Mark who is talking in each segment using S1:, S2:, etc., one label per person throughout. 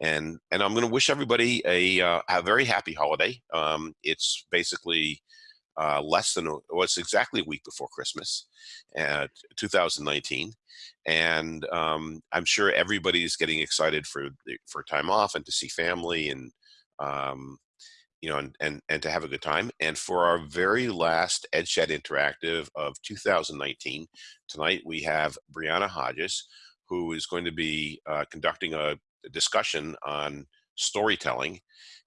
S1: and and I'm going to wish everybody a uh, a very happy holiday. Um, it's basically uh, less than well, it's exactly a week before Christmas, uh, 2019, and um, I'm sure everybody's getting excited for for time off and to see family and um, you know and, and and to have a good time. And for our very last EdChat Interactive of 2019, tonight we have Brianna Hodges, who is going to be uh, conducting a discussion on storytelling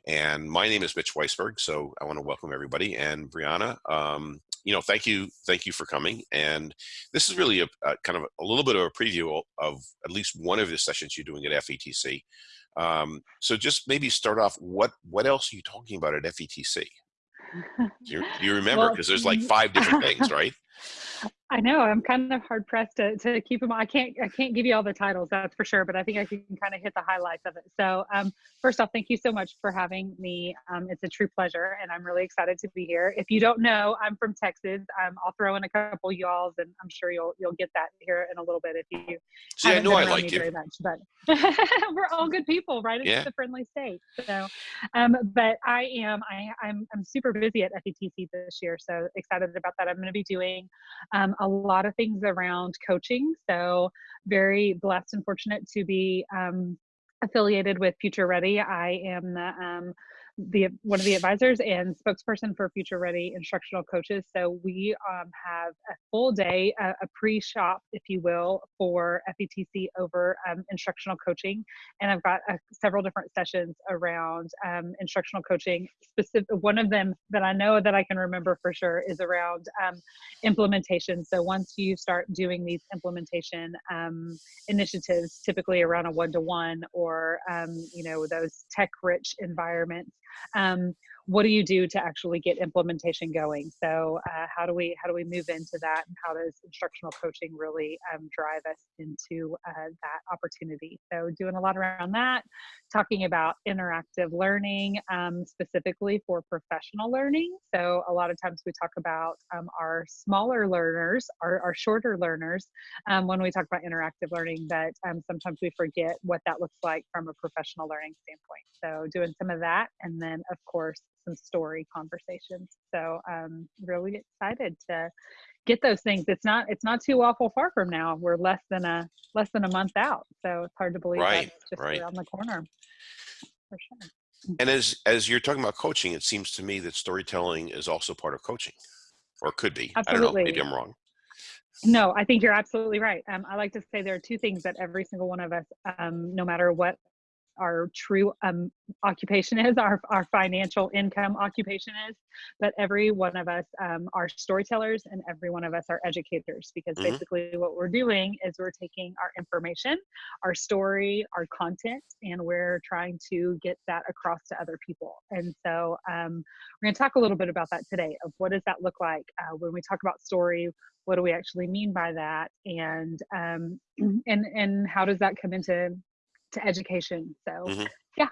S1: and my name is Mitch Weisburgh, so I want to welcome everybody. And Brianna, um, you know, thank you, thank you for coming. And this is really a, a, kind of a little bit of a preview of at least one of the sessions you're doing at FETC. Um, so just maybe start off. What what else are you talking about at FETC? Do you, do you remember? Because well, there's like five different things, right?
S2: I know I'm kind of hard pressed to, to keep them. I can't I can't give you all the titles, that's for sure, but I think I can kind of hit the highlights of it. So um, first off, thank you so much for having me. Um, it's a true pleasure, and I'm really excited to be here. If you don't know, I'm from Texas. Um, I'll throw in a couple y'alls, and I'm sure you'll you'll get that here in a little bit if you.
S1: See, I know I like you very
S2: much, but we're all good people, right? It's yeah. a friendly state. So, um, but I am I I'm I'm super busy at FETC this year, so excited about that. I'm going to be doing um, a lot of things around coaching. So, very blessed and fortunate to be um, affiliated with Future Ready. I am the um, the one of the advisors and spokesperson for Future Ready instructional coaches. So we um, have a full day, a, a, pre-shop, if you will, for FETC over um, instructional coaching, and I've got uh, several different sessions around um, instructional coaching. Specific, one of them that I know that I can remember for sure is around um, implementation. So once you start doing these implementation um, initiatives, typically around a one-to-one or um, you know those tech-rich environments um, what do you do to actually get implementation going? So uh, how do we how do we move into that and how does instructional coaching really um, drive us into uh, that opportunity? So doing a lot around that talking about interactive learning um, specifically for professional learning. So a lot of times we talk about um, our smaller learners our, our shorter learners um, when we talk about interactive learning but um, sometimes we forget what that looks like from a professional learning standpoint. So doing some of that and then of course some story conversations. So I'm really excited to get those things. It's not it's not too awful far from now. We're less than a less than a month out. So it's hard to believe
S1: right,
S2: that's just
S1: right.
S2: around the corner. For
S1: sure. And as as you're talking about coaching, it seems to me that storytelling is also part of coaching. Or could be.
S2: Absolutely.
S1: I don't know. Maybe I'm wrong.
S2: No, I think you're absolutely right. Um, I like to say there are two things that every single one of us, um, no matter what our true um, occupation is, our, our financial income occupation is, but every one of us um, are storytellers and every one of us are educators because mm-hmm. basically what we're doing is we're taking our information, our story, our content, and we're trying to get that across to other people. And so um, we're going to talk a little bit about that today of what does that look like uh, when we talk about story, what do we actually mean by that and um, and and how does that come into to education. So mm-hmm. yeah.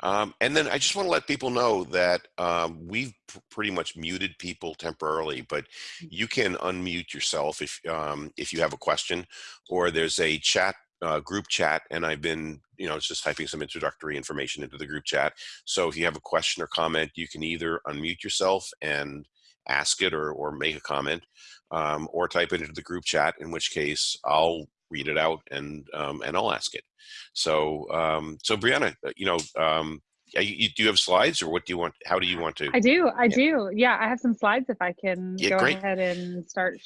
S1: Um, and then I just want to let people know that um, we've pr- pretty much muted people temporarily, but mm. you can unmute yourself if um, if you have a question, or there's a chat uh, group chat, and I've been you know just typing some introductory information into the group chat. So if you have a question or comment, you can either unmute yourself and ask it or or make a comment, um, or type it into the group chat. In which case, I'll read it out and um, and I'll ask it. So um, so Brianna, uh, you know, um, you, do you have slides or what do you want? How do you want to?
S2: I do. I yeah. do. Yeah, I have some slides. If I can yeah, go great. ahead and start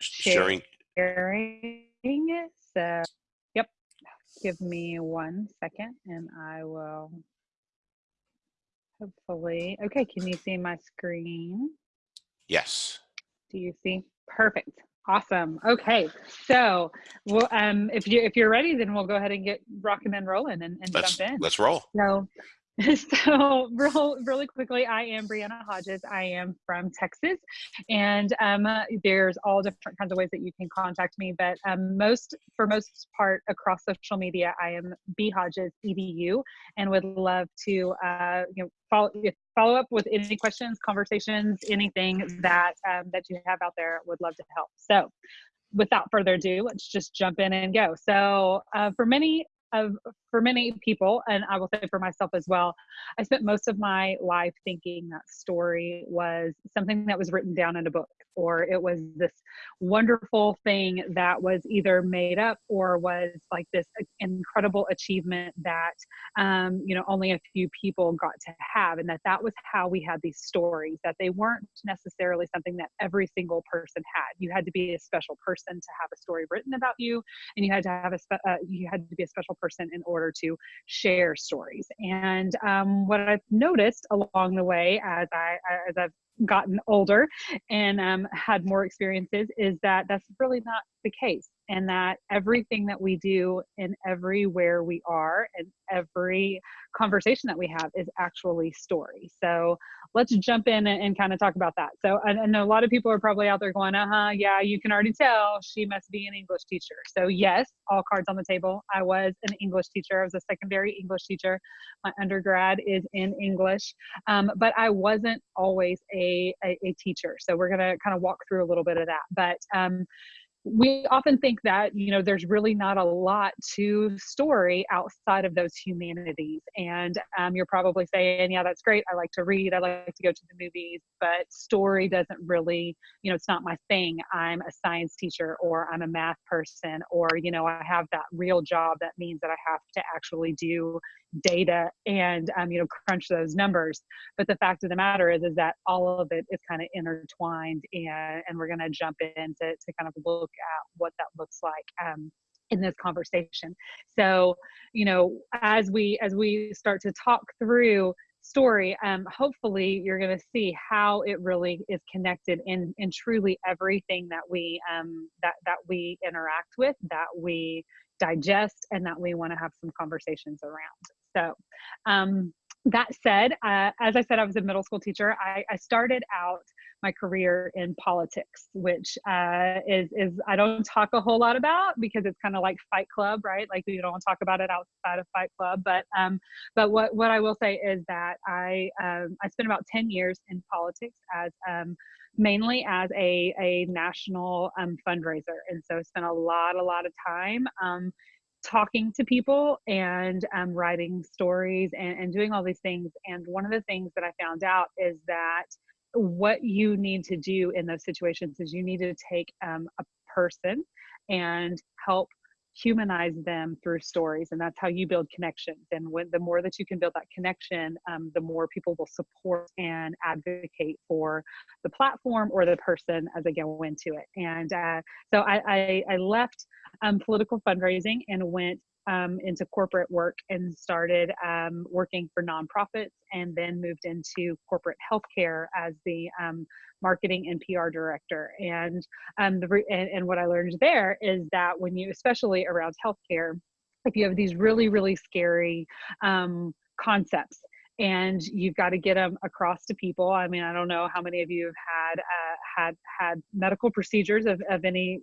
S2: sharing. Sharing. So, yep. Give me one second, and I will. Hopefully, okay. Can you see my screen?
S1: Yes.
S2: Do you see? Perfect. Awesome. Okay. So, well, um, if you if you're ready, then we'll go ahead and get rocking and rolling and, and
S1: let's,
S2: jump in.
S1: Let's roll.
S2: So, so real, really quickly, I am Brianna Hodges. I am from Texas, and um, there's all different kinds of ways that you can contact me. But um, most, for most part, across social media, I am B Hodges Edu, and would love to uh, you know follow follow up with any questions, conversations, anything that um, that you have out there. Would love to help. So, without further ado, let's just jump in and go. So, uh, for many of for many people, and I will say for myself as well, I spent most of my life thinking that story was something that was written down in a book, or it was this wonderful thing that was either made up or was like this incredible achievement that um, you know only a few people got to have, and that that was how we had these stories. That they weren't necessarily something that every single person had. You had to be a special person to have a story written about you, and you had to have a spe- uh, you had to be a special person in order to share stories. And um, what I've noticed along the way as I as I've gotten older and um, had more experiences is that that's really not the case and that everything that we do and everywhere we are and every conversation that we have is actually story. So let's jump in and, and kind of talk about that. So I, I, know a lot of people are probably out there going uh-huh yeah you can already tell she must be an english teacher. So yes all cards on the table. I was an english teacher. I was a secondary english teacher. My undergrad is in english. Um, but i wasn't always a, a, a teacher. So we're going to kind of walk through a little bit of that. But um, we often think that you know there's really not a lot to story outside of those humanities. And um, you're probably saying yeah that's great. I like to read. I like to go to the movies. But story doesn't really you know it's not my thing. I'm a science teacher or i'm a math person or you know i have that real job that means that i have to actually do data and um, you know crunch those numbers. But the fact of the matter is is that all of it is kind of intertwined and and we're going to jump in to, to kind of look at what that looks like um, in this conversation. So you know as we as we start to talk through story um, hopefully you're going to see how it really is connected in in truly everything that we um, that that we interact with that we digest and that we want to have some conversations around so, um, that said, uh, as I said, I was a middle school teacher. I, I started out my career in politics, which uh, is is I don't talk a whole lot about because it's kind of like Fight Club, right? Like you don't talk about it outside of Fight Club. But um, but what what I will say is that I um, I spent about ten years in politics as um, mainly as a a national um, fundraiser, and so spent a lot a lot of time um, talking to people and um, writing stories and, and doing all these things. And one of the things that I found out is that what you need to do in those situations is you need to take um, a person and help humanize them through stories and that's how you build connections. And when the more that you can build that connection um, the more people will support and advocate for the platform or the person as they go into it. And uh, so I, I, I left um, political fundraising and went um, into corporate work and started um, working for nonprofits and then moved into corporate healthcare as the um, marketing and PR director. And, um, the and, and what I learned there is that when you, especially around healthcare, if you have these really, really scary um, concepts and you've got to get them across to people. I mean, I don't know how many of you have had uh, had had medical procedures of, of any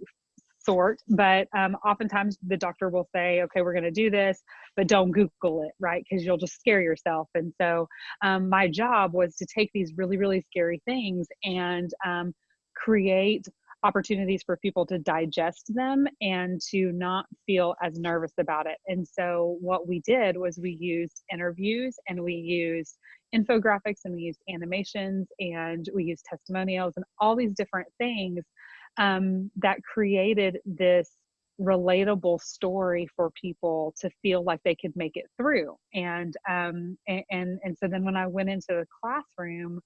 S2: sort but um, oftentimes the doctor will say okay we're going to do this but don't google it right? Because you'll just scare yourself. And so um, my job was to take these really really scary things and um, create opportunities for people to digest them and to not feel as nervous about it. And so what we did was we used interviews and we used infographics and we used animations and we used testimonials and all these different things um, that created this relatable story for people to feel like they could make it through. And um and and, and so then when i went into the classroom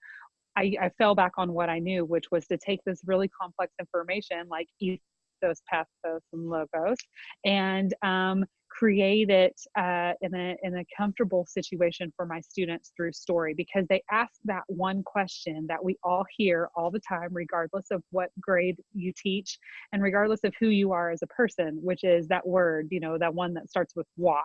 S2: I, I fell back on what i knew which was to take this really complex information like ethos pathos and logos and um create it uh, in a in a comfortable situation for my students through story because they ask that one question that we all hear all the time regardless of what grade you teach and regardless of who you are as a person which is that word you know that one that starts with why.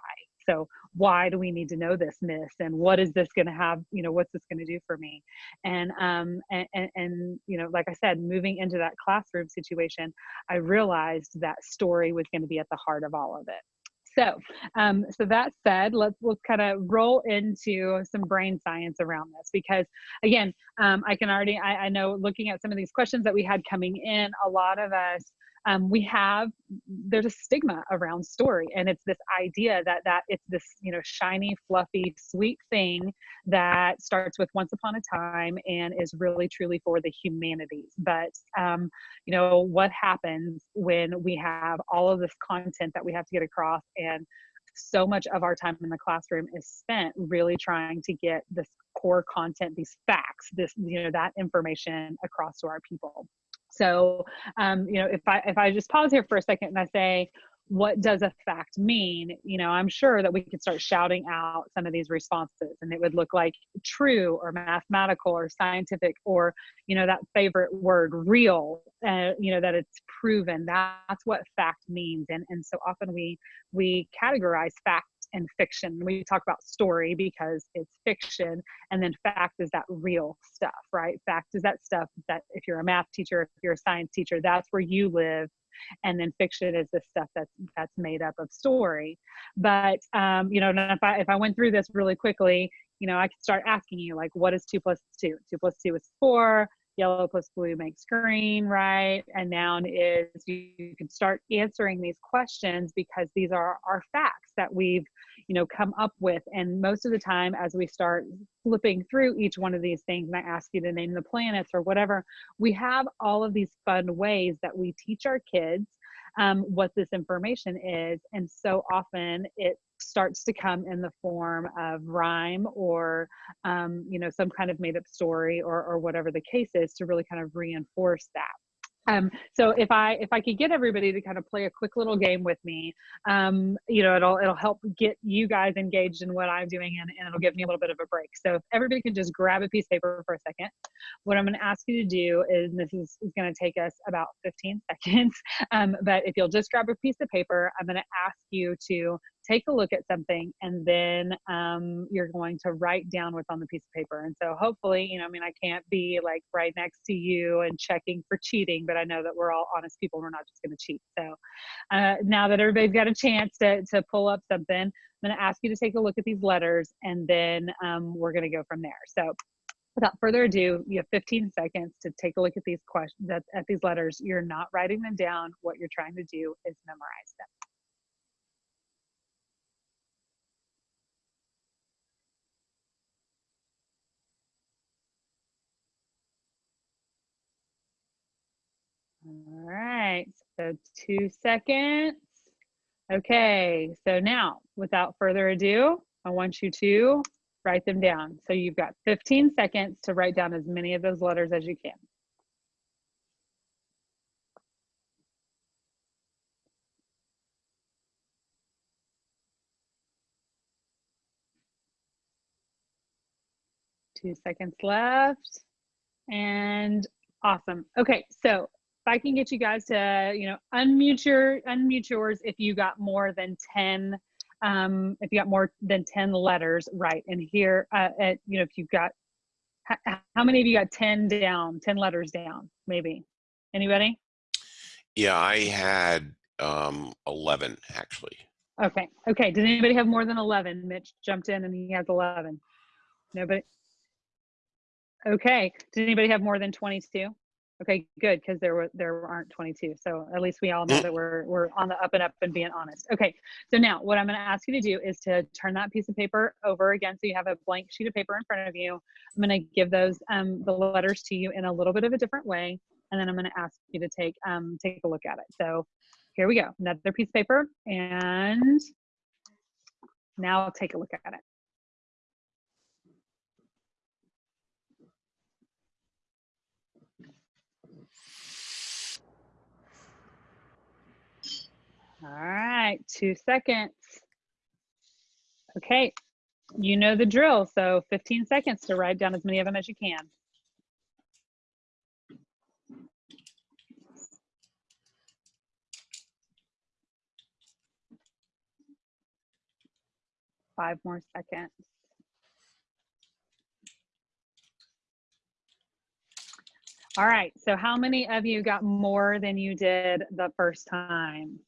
S2: So why do we need to know this miss? And what is this going to have you know what's this going to do for me? And um and, and, and you know like i said moving into that classroom situation i realized that story was going to be at the heart of all of it so, um, so that said, let's let's kind of roll into some brain science around this because, again, um, I can already I, I, know looking at some of these questions that we had coming in, a lot of us um, we have there's a stigma around story and it's this idea that that it's this you know shiny fluffy sweet thing that starts with once upon a time and is really truly for the humanities but um, you know what happens when we have all of this content that we have to get across and so much of our time in the classroom is spent really trying to get this core content these facts this you know that information across to our people so um, you know if i if i just pause here for a second and i say what does a fact mean? You know i'm sure that we could start shouting out some of these responses and it would look like true or mathematical or scientific or you know that favorite word real uh, you know that it's proven. That's what fact means. And and so often we we categorize fact and fiction. We talk about story because it's fiction and then fact is that real stuff right? Fact is that stuff that if you're a math teacher if you're a science teacher that's where you live and then fiction is the stuff that's that's made up of story. But um, you know if i if i went through this really quickly you know i could start asking you like what is two plus two? Two plus two is four yellow plus blue makes green, right? And noun is you can start answering these questions because these are our facts that we've, you know, come up with. And most of the time, as we start flipping through each one of these things, and I ask you to name the planets or whatever, we have all of these fun ways that we teach our kids um, what this information is. And so often it starts to come in the form of rhyme or um, you know some kind of made up story or, or whatever the case is to really kind of reinforce that um, so if I if I could get everybody to kind of play a quick little game with me, um, you know, it'll it'll help get you guys engaged in what I'm doing and, and it'll give me a little bit of a break. So if everybody can just grab a piece of paper for a second, what I'm going to ask you to do is this is, is going to take us about 15 seconds, um, but if you'll just grab a piece of paper, I'm going to ask you to take a look at something and then um, you're going to write down what's on the piece of paper. And so hopefully, you know, I mean, I can't be like right next to you and checking for cheating, but I know that we're all honest people. And We're not just going to cheat. So uh, now that everybody's got a chance to, to pull up something, I'm going to ask you to take a look at these letters and then um, we're going to go from there. So without further ado, you have 15 seconds to take a look at these questions, at, at these letters. You're not writing them down. What you're trying to do is memorize them. All right, so two seconds. Okay, so now without further ado, I want you to write them down. So you've got 15 seconds to write down as many of those letters as you can. Two seconds left. And awesome. Okay, so I can get you guys to, you know, unmute your unmute yours if you got more than 10 um, if you got more than 10 letters right. And here uh, at, you know if you've got how many of you got 10 down 10 letters down maybe? Anybody?
S1: Yeah i had um 11 actually.
S2: Okay okay did anybody have more than 11 mitch jumped in and he has 11 nobody? Okay did anybody have more than 22 Okay, good, because there were there aren't 22. So at least we all know that we're we're on the up and up and being honest. Okay, so now what I'm going to ask you to do is to turn that piece of paper over again, so you have a blank sheet of paper in front of you. I'm going to give those um, the letters to you in a little bit of a different way, and then I'm going to ask you to take um, take a look at it. So here we go, another piece of paper, and now I'll take a look at it. All right, two seconds. Okay, you know the drill. So 15 seconds to write down as many of them as you can. Five more seconds. All right, so how many of you got more than you did the first time?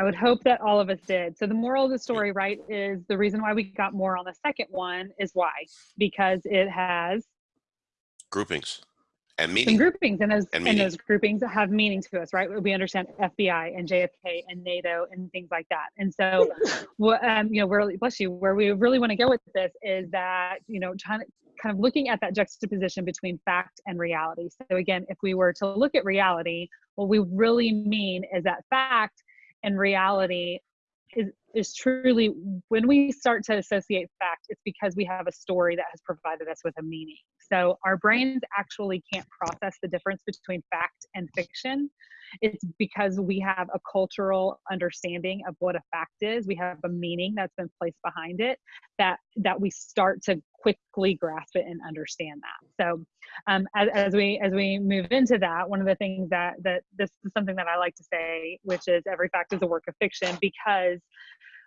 S2: I would hope that all of us did. So the moral of the story, right, is the reason why we got more on the second one is why? Because it has
S1: groupings and meaning.
S2: groupings and those
S1: And
S2: and, those groupings have meaning to us right we understand fbi and jfk and nato and things like that and so what um you know where bless you where we really want to go with this is that you know trying to kind of looking at that juxtaposition between fact and reality so again if we were to look at reality what we really mean is that fact and reality is is truly when we start to associate fact it's because we have a story that has provided us with a meaning. So our brains actually can't process the difference between fact and fiction. It's because we have a cultural understanding of what a fact is. We have a meaning that's been placed behind it that that we start to quickly grasp it and understand that. So um, as, as we as we move into that one of the things that that this is something that i like to say which is every fact is a work of fiction because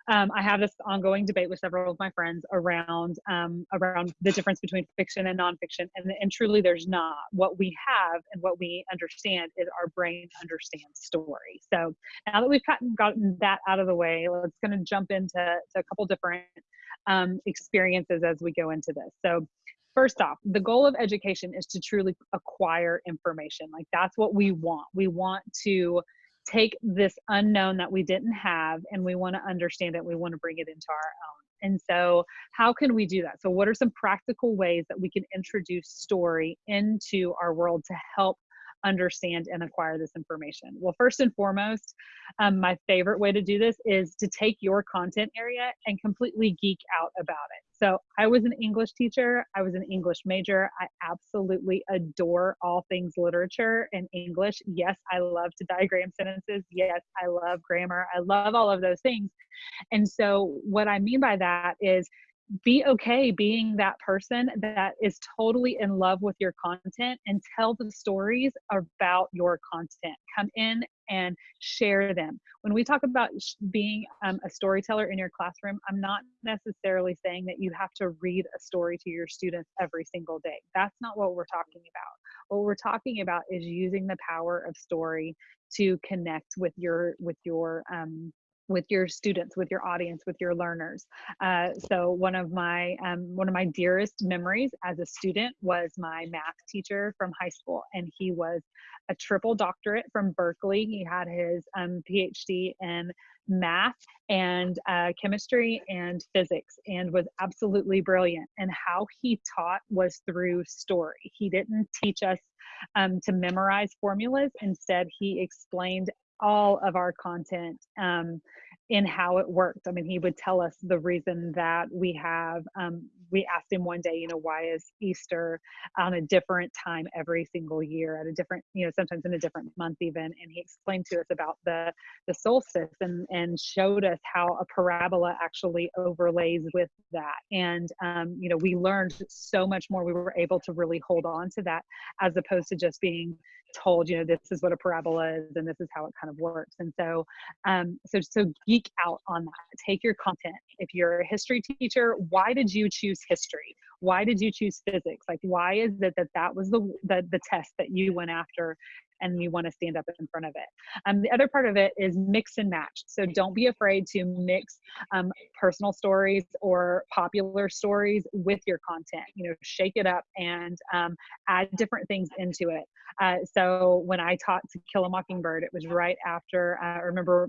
S2: um, I have this ongoing debate with several of my friends around um, around the difference between fiction and nonfiction, and, and truly there's not. What we have and what we understand is our brain understands story. So now that we've gotten, gotten that out of the way, let's going to jump into to a couple different um, experiences as we go into this. So first off, the goal of education is to truly acquire information. Like that's what we want. We want to take this unknown that we didn't have and we want to understand it we want to bring it into our own. And so how can we do that? So what are some practical ways that we can introduce story into our world to help understand and acquire this information well first and foremost um, my favorite way to do this is to take your content area and completely geek out about it so I was an English teacher. I was an English major. I absolutely adore all things literature and English. Yes, I love to diagram sentences. Yes, I love grammar. I love all of those things. And so what I mean by that is be okay being that person that is totally in love with your content and tell the stories about your content. Come in and share them. When we talk about being um, a storyteller in your classroom, I'm not necessarily saying that you have to read a story to your students every single day. That's not what we're talking about. What we're talking about is using the power of story to connect with your with your um, with your students with your audience with your learners. Uh, so one of my um, one of my dearest memories as a student was my math teacher from high school and he was a triple doctorate from berkeley. He had his um, phd in math and uh, chemistry and physics and was absolutely brilliant. And how he taught was through story. He didn't teach us um, to memorize formulas. Instead he explained all of our content um, in how it worked. I mean, he would tell us the reason that we have, um, we asked him one day, you know, why is Easter on a different time every single year at a different, you know, sometimes in a different month even. And he explained to us about the, the solstice and, and showed us how a parabola actually overlays with that. And, um, you know, we learned so much more. We were able to really hold on to that as opposed to just being told, you know, this is what a parabola is and this is how it kind of works. And so, um, so, so geek out on that. Take your content. If you're a history teacher, why did you choose history? Why did you choose physics? Like, why is it that that was the, the, the test that you went after and you want to stand up in front of it. Um, the other part of it is mix and match. So don't be afraid to mix um, personal stories or popular stories with your content. You know, shake it up and um, add different things into it. Uh, so when I taught To Kill a Mockingbird, it was right after, uh, I remember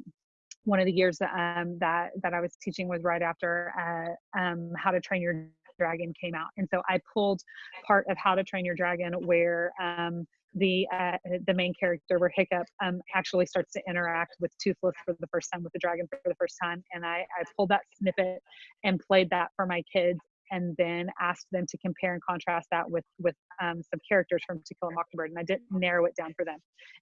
S2: one of the years um, that that I was teaching was right after uh, um, How to Train Your Dragon came out, and so I pulled part of How to Train Your Dragon where um, the uh, the main character where Hiccup um, actually starts to interact with Toothless for the first time with the dragon for the first time, and I, I pulled that snippet and played that for my kids, and then asked them to compare and contrast that with with um, some characters from To Kill a Mockingbird, and I didn't narrow it down for them.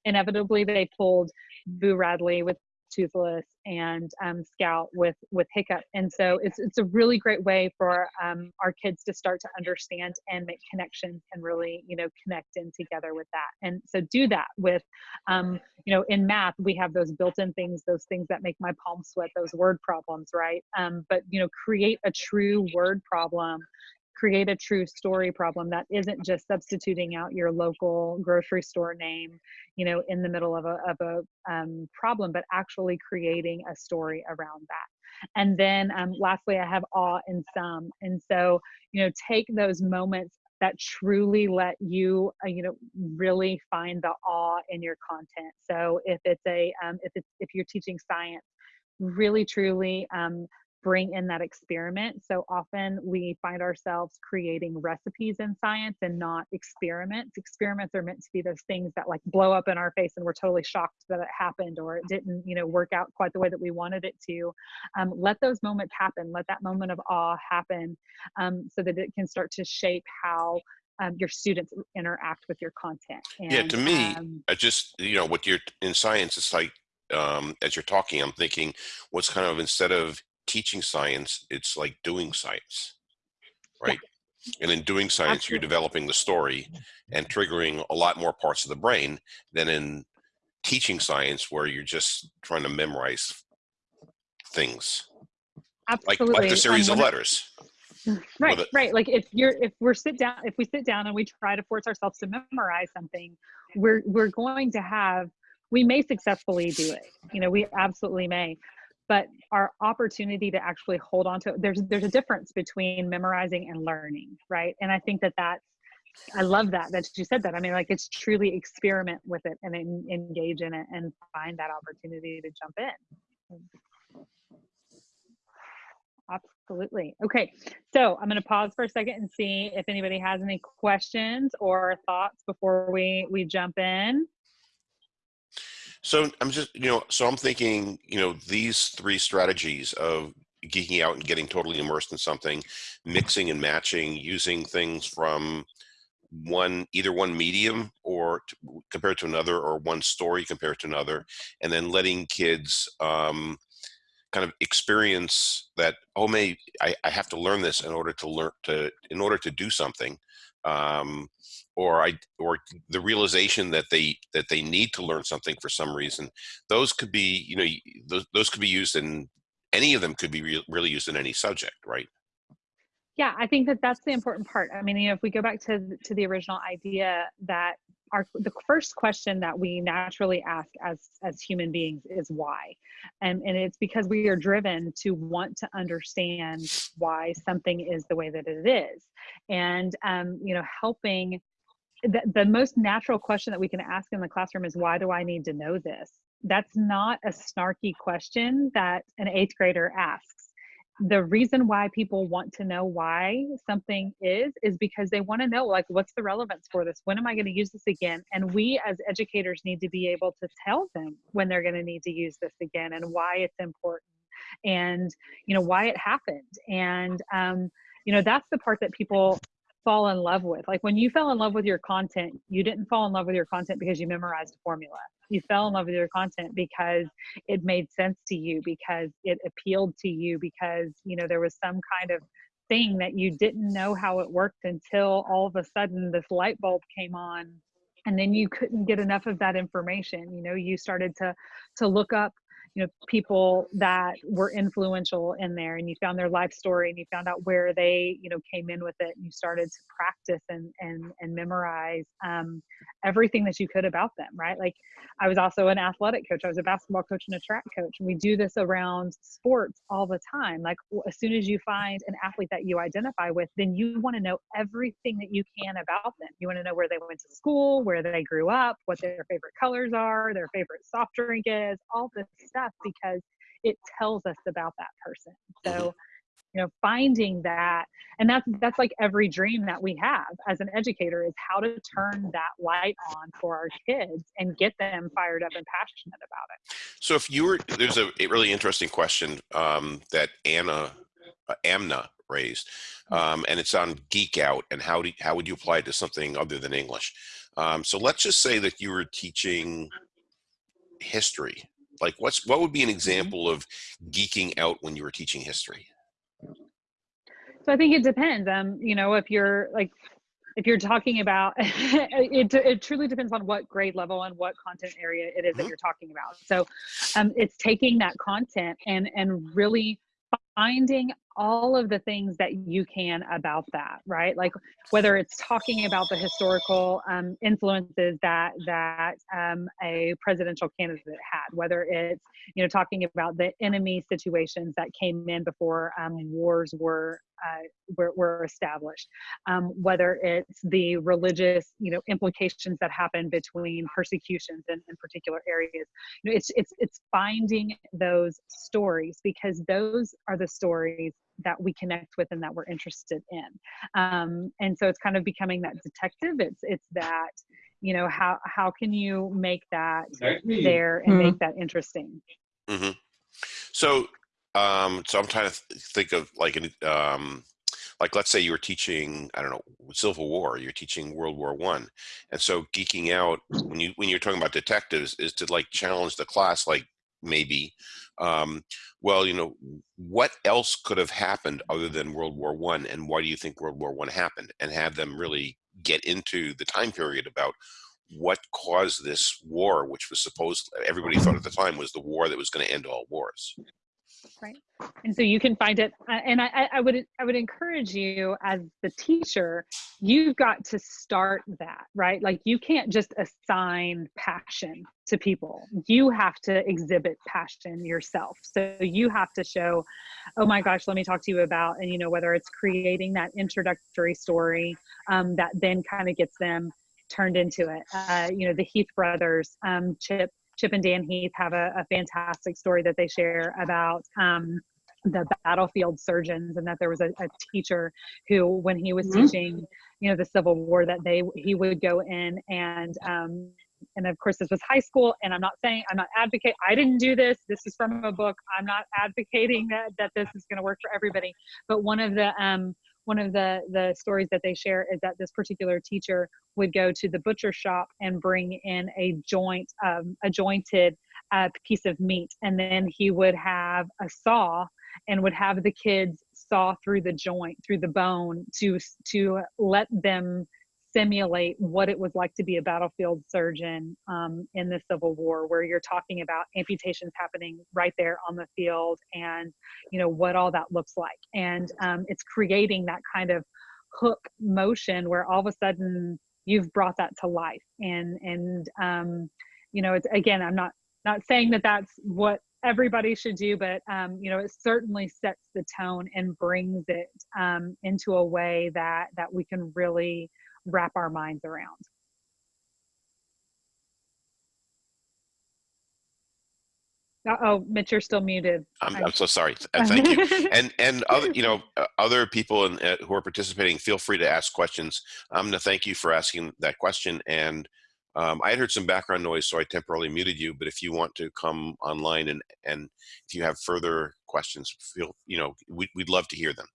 S2: Inevitably, they pulled Boo Radley with Toothless and um, Scout with with Hiccup, and so it's it's a really great way for um, our kids to start to understand and make connections and really you know connect in together with that. And so do that with um, you know in math we have those built-in things, those things that make my palms sweat, those word problems, right? Um, but you know create a true word problem create a true story problem that isn't just substituting out your local grocery store name you know in the middle of a, of a um, problem but actually creating a story around that and then um, lastly i have awe in some and so you know take those moments that truly let you, uh, you know, really find the awe in your content. So if it's a, um, if it's, if you're teaching science, really truly um, bring in that experiment. So often we find ourselves creating recipes in science and not experiments. Experiments are meant to be those things that like blow up in our face and we're totally shocked that it happened or it didn't, you know, work out quite the way that we wanted it to. Um, let those moments happen. Let that moment of awe happen um, so that it can start to shape how um, your students interact with your content.
S1: And, yeah, to me, um, I just, you know, what you're in science, it's like, um, as you're talking, I'm thinking what's kind of instead of teaching science, it's like doing science, right? Yeah. And in doing science, Absolutely. you're developing the story and triggering a lot more parts of the brain than in teaching science where you're just trying to memorize things.
S2: Absolutely.
S1: Like, like the series of letters.
S2: Right, right. Like if you're if we're sit down if we sit down and we try to force ourselves to memorize something, we're we're going to have we may successfully do it. You know, we absolutely may but our opportunity to actually hold on to it, there's there's a difference between memorizing and learning right? And i think that that's i love that that you said that. I mean like it's truly experiment with it and en- engage in it and find that opportunity to jump in. Absolutely. Okay so i'm going to pause for a second and see if anybody has any questions or thoughts before we we jump in
S1: so I'm just, you know, so I'm thinking, you know, these three strategies of geeking out and getting totally immersed in something, mixing and matching, using things from one either one medium or to, compared to another or one story compared to another and then letting kids um, kind of experience that oh may I, I have to learn this in order to learn to in order to do something. Um, or I or the realization that they that they need to learn something for some reason. Those could be you know those those could be used in any of them could be re really used in any subject, right?
S2: Yeah, I think that that's the important part. I mean, you know, if we go back to to the original idea that our the first question that we naturally ask as as human beings is why and and it's because we are driven to want to understand why something is the way that it is and um, you know helping the, the most natural question that we can ask in the classroom is why do i need to know this? That's not a snarky question that an eighth grader asks. The reason why people want to know why something is is because they want to know like what's the relevance for this? When am i going to use this again? And we as educators need to be able to tell them when they're going to need to use this again and why it's important and you know why it happened. And um, you know that's the part that people fall in love with. Like when you fell in love with your content, you didn't fall in love with your content because you memorized a formula. You fell in love with your content because it made sense to you, because it appealed to you, because you know there was some kind of thing that you didn't know how it worked until all of a sudden this light bulb came on and then you couldn't get enough of that information you know you started to to look up you know people that were influential in there and you found their life story and you found out where they you know came in with it and you started to practice and and and memorize um, everything that you could about them right? Like i was also an athletic coach. I was a basketball coach and a track coach. And we do this around sports all the time. Like as soon as you find an athlete that you identify with then you want to know everything that you can about them. You want to know where they went to school where they grew up what their favorite colors are their favorite soft drink is all this stuff because it tells us about that person. Mm-hmm. So, you know, finding that, and that's that's like every dream that we have as an educator is how to turn that light on for our kids and get them fired up and passionate about it.
S1: So, if you were there's a, a really interesting question um, that Anna uh, Amna raised, mm-hmm. um, and it's on Geek Out and how do how would you apply it to something other than English? Um, so let's just say that you were teaching history like what's what would be an mm-hmm. example of geeking out when you were teaching history?
S2: So I think it depends. Um, you know, if you're like if you're talking about it, it truly depends on what grade level and what content area it is that mm-hmm. you're talking about so um, it's taking that content and and really finding all of the things that you can about that right? Like whether it's talking about the historical um, influences that that um, a presidential candidate had whether it's you know talking about the enemy situations that came in before um, wars were uh, were, were, established um, whether it's the religious you know implications that happen between persecutions in, in particular areas. You know, it's it's it's finding those stories because those are the stories that we connect with and that we're interested in. Um, and so it's kind of becoming that detective. It's it's that you know how how can you make that there and mm-hmm. make that interesting?
S1: Mm-hmm. so um so i'm trying to think of like an um like let's say you were teaching i don't know civil war you're teaching world war one. And so geeking out when you when you're talking about detectives is to like challenge the class like maybe um, well you know what else could have happened other than world war one and why do you think world war one happened? And have them really get into the time period about what caused this war which was supposed everybody thought at the time was the war that was going to end all wars
S2: right? And so you can find it uh, and I, I would i would encourage you as the teacher you've got to start that right? Like you can't just assign passion to people. You have to exhibit passion yourself. So you have to show oh my gosh let me talk to you about and you know whether it's creating that introductory story um, that then kind of gets them turned into it. Uh, you know the heath brothers um, chip Chip and Dan Heath have a, a fantastic story that they share about um, the battlefield surgeons and that there was a, a teacher who when he was mm-hmm. teaching you know the civil war that they he would go in and um and of course this was high school and i'm not saying i'm not advocate i didn't do this this is from a book i'm not advocating that that this is going to work for everybody but one of the um one of the the stories that they share is that this particular teacher would go to the butcher shop and bring in a joint um, a jointed uh, piece of meat. And then he would have a saw and would have the kids saw through the joint through the bone to to let them simulate what it was like to be a battlefield surgeon um, in the Civil War, where you're talking about amputations happening right there on the field, and you know what all that looks like, and um, it's creating that kind of hook motion where all of a sudden you've brought that to life, and and um, you know it's again I'm not not saying that that's what everybody should do but um, you know it certainly sets the tone and brings it um, into a way that that we can really wrap our minds around. Uh oh, Mitch, you're still muted.
S1: I'm, I'm so sorry. Thank you. and and other you know uh, other people in, uh, who are participating, feel free to ask questions. I'm going to thank you for asking that question. And um, I had heard some background noise, so I temporarily muted you. But if you want to come online and and if you have further questions, feel you know we, we'd love to hear them.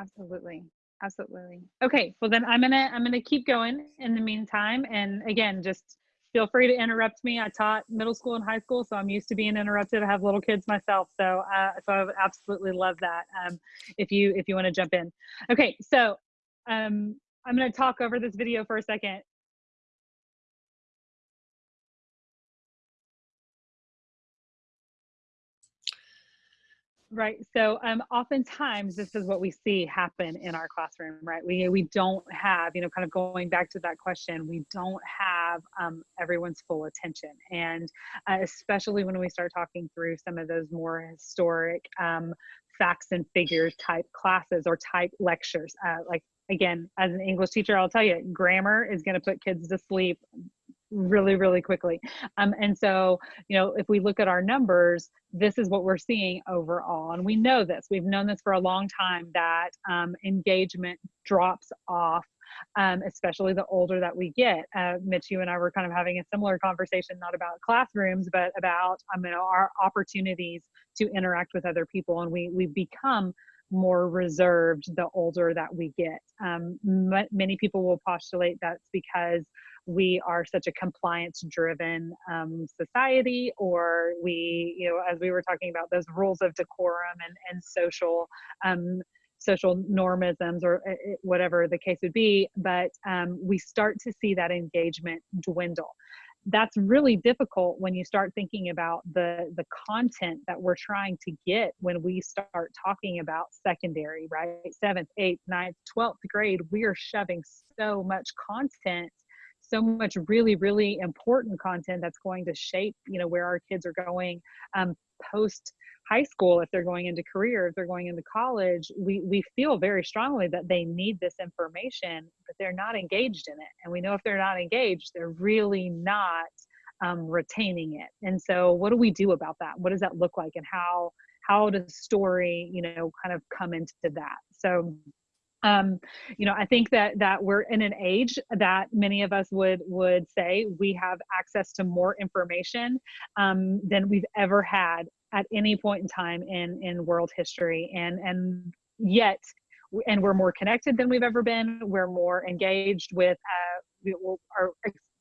S2: Absolutely absolutely. Okay well then i'm gonna i'm gonna keep going in the meantime. And again just feel free to interrupt me. I taught middle school and high school so i'm used to being interrupted. I have little kids myself so uh, so i would absolutely love that um, if you if you want to jump in. Okay so um, i'm to talk over this video for a second Right. So um, oftentimes this is what we see happen in our classroom, right? We, we don't have, you know, kind of going back to that question, we don't have um, everyone's full attention. And uh, especially when we start talking through some of those more historic um, facts and figures type classes or type lectures. Uh, like, again, as an English teacher, I'll tell you, grammar is going to put kids to sleep really really quickly um, and so you know if we look at our numbers this is what we're seeing overall and we know this we've known this for a long time that um, engagement drops off um, especially the older that we get. Uh, Mitch, you and I were kind of having a similar conversation, not about classrooms, but about um, you know, our opportunities to interact with other people, and we we become more reserved the older that we get. Um, many people will postulate that's because we are such a compliance driven um, society or we you know as we were talking about those rules of decorum and, and social um, social normisms or uh, uh, whatever the case would be but um, we start to see that engagement dwindle. That's really difficult when you start thinking about the the content that we're trying to get when we start talking about secondary right? Seventh eighth ninth 12th grade we are shoving so much content so much really really important content that's going to shape you know where our kids are going um, post high school if they're going into career if they're going into college we we feel very strongly that they need this information but they're not engaged in it. And we know if they're not engaged they're really not um, retaining it. And so what do we do about that? What does that look like? And how how does story you know kind of come into that? So um, you know i think that that we're in an age that many of us would would say we have access to more information um, than we've ever had at any point in time in in world history. And and yet and we're more connected than we've ever been. We're more engaged with uh, we are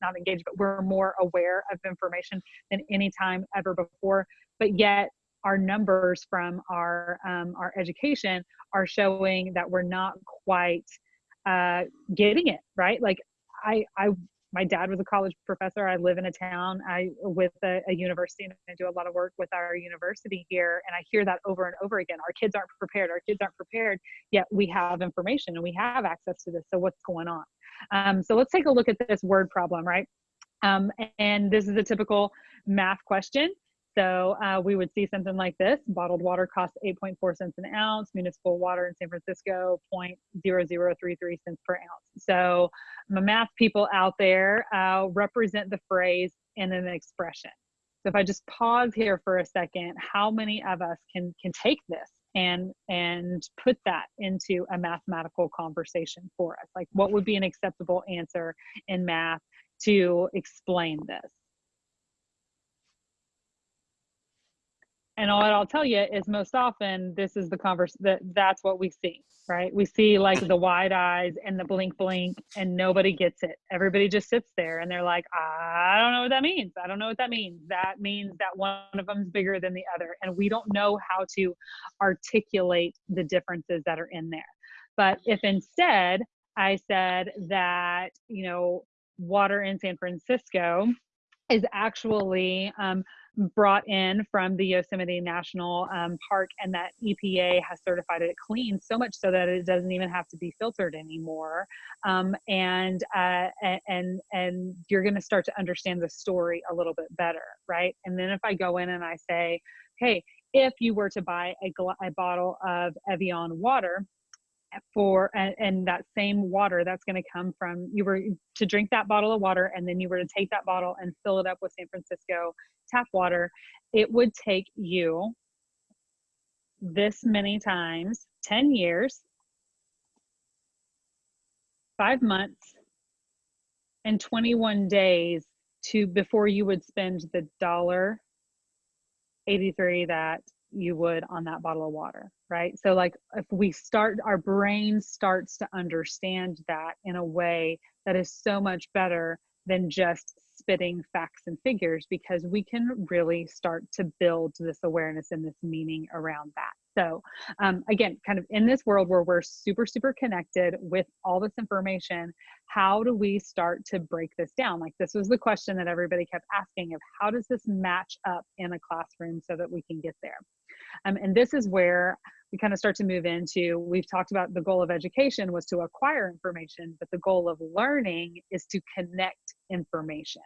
S2: not engaged but we're more aware of information than any time ever before. But yet our numbers from our um, our education are showing that we're not quite uh, getting it right like I, I my dad was a college professor. I live in a town I with a, a, university and I do a lot of work with our university here. And I hear that over and over again. Our kids aren't prepared. Our kids aren't prepared. Yet we have information and we have access to this. So what's going on? Um, so let's take a look at this word problem, right? Um, and this is a typical math question. So uh, we would see something like this. Bottled water costs 8.4 cents an ounce. Municipal water in San Francisco, 0.0033 cents per ounce. So my math people out there uh, represent the phrase in an expression. So if I just pause here for a second, how many of us can can take this and and put that into a mathematical conversation for us? Like what would be an acceptable answer in math to explain this? And all I'll tell you is most often this is the converse that that's what we see, right? We see like the wide eyes and the blink blink and nobody gets it. Everybody just sits there and they're like, I don't know what that means. I don't know what that means. That means that one of them is bigger than the other. And we don't know how to articulate the differences that are in there. But if instead I said that, you know, water in San Francisco is actually um, brought in from the Yosemite National um, Park, and that EPA has certified it clean so much so that it doesn't even have to be filtered anymore. Um, and uh, and and you're going to start to understand the story a little bit better, right? And then if I go in and I say, hey, if you were to buy a, a bottle of Evian water, for and, and, that same water that's going to come from you were to drink that bottle of water and then you were to take that bottle and fill it up with San Francisco tap water it would take you this many times 10 years 5 months and 21 days to before you would spend the dollar 83 that you would on that bottle of water, right? So, like, if we start, our brain starts to understand that in a way that is so much better than just spitting facts and figures because we can really start to build this awareness and this meaning around that. So, um, again, kind of in this world where we're super, super connected with all this information, how do we start to break this down? Like, this was the question that everybody kept asking of how does this match up in a classroom so that we can get there? Um, and this is where we kind of start to move into we've talked about the goal of education was to acquire information but the goal of learning is to connect information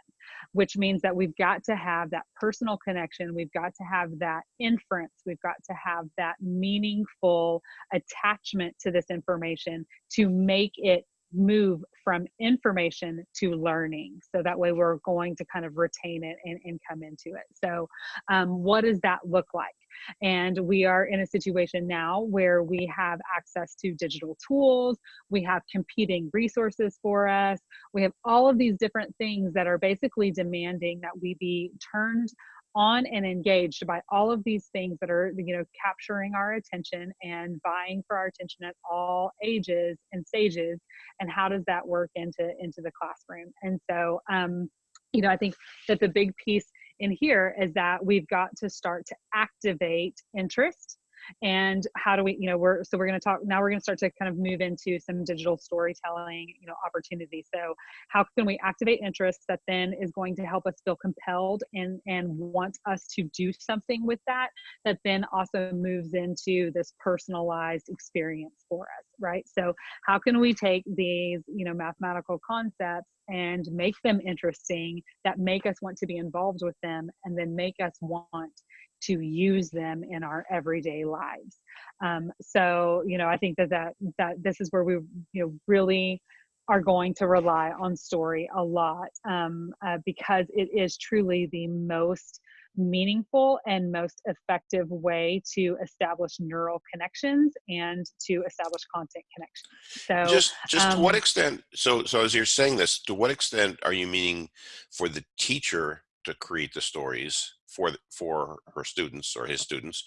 S2: which means that we've got to have that personal connection we've got to have that inference we've got to have that meaningful attachment to this information to make it move from information to learning. So that way we're going to kind of retain it and, and come into it. So um, what does that look like? And we are in a situation now where we have access to digital tools, we have competing resources for us, we have all of these different things that are basically demanding that we be turned on and engaged by all of these things that are you know capturing our attention and vying for our attention at all ages and stages and how does that work into into the classroom? And so um you know i think that the big piece in here is that we've got to start to activate interest and how do we you know we're so we're going to talk now we're going to start to kind of move into some digital storytelling you know opportunities. So how can we activate interest that then is going to help us feel compelled and and want us to do something with that that then also moves into this personalized experience for us right? So how can we take these you know mathematical concepts and make them interesting that make us want to be involved with them and then make us want to use them in our everyday lives um, so you know i think that that that this is where we you know really are going to rely on story a lot um, uh, because it is truly the most meaningful and most effective way to establish neural connections and to establish content connections. So
S1: just just um, to what um, extent so so as you're saying this, to what extent are you meaning for the teacher to create the stories for for her students or his students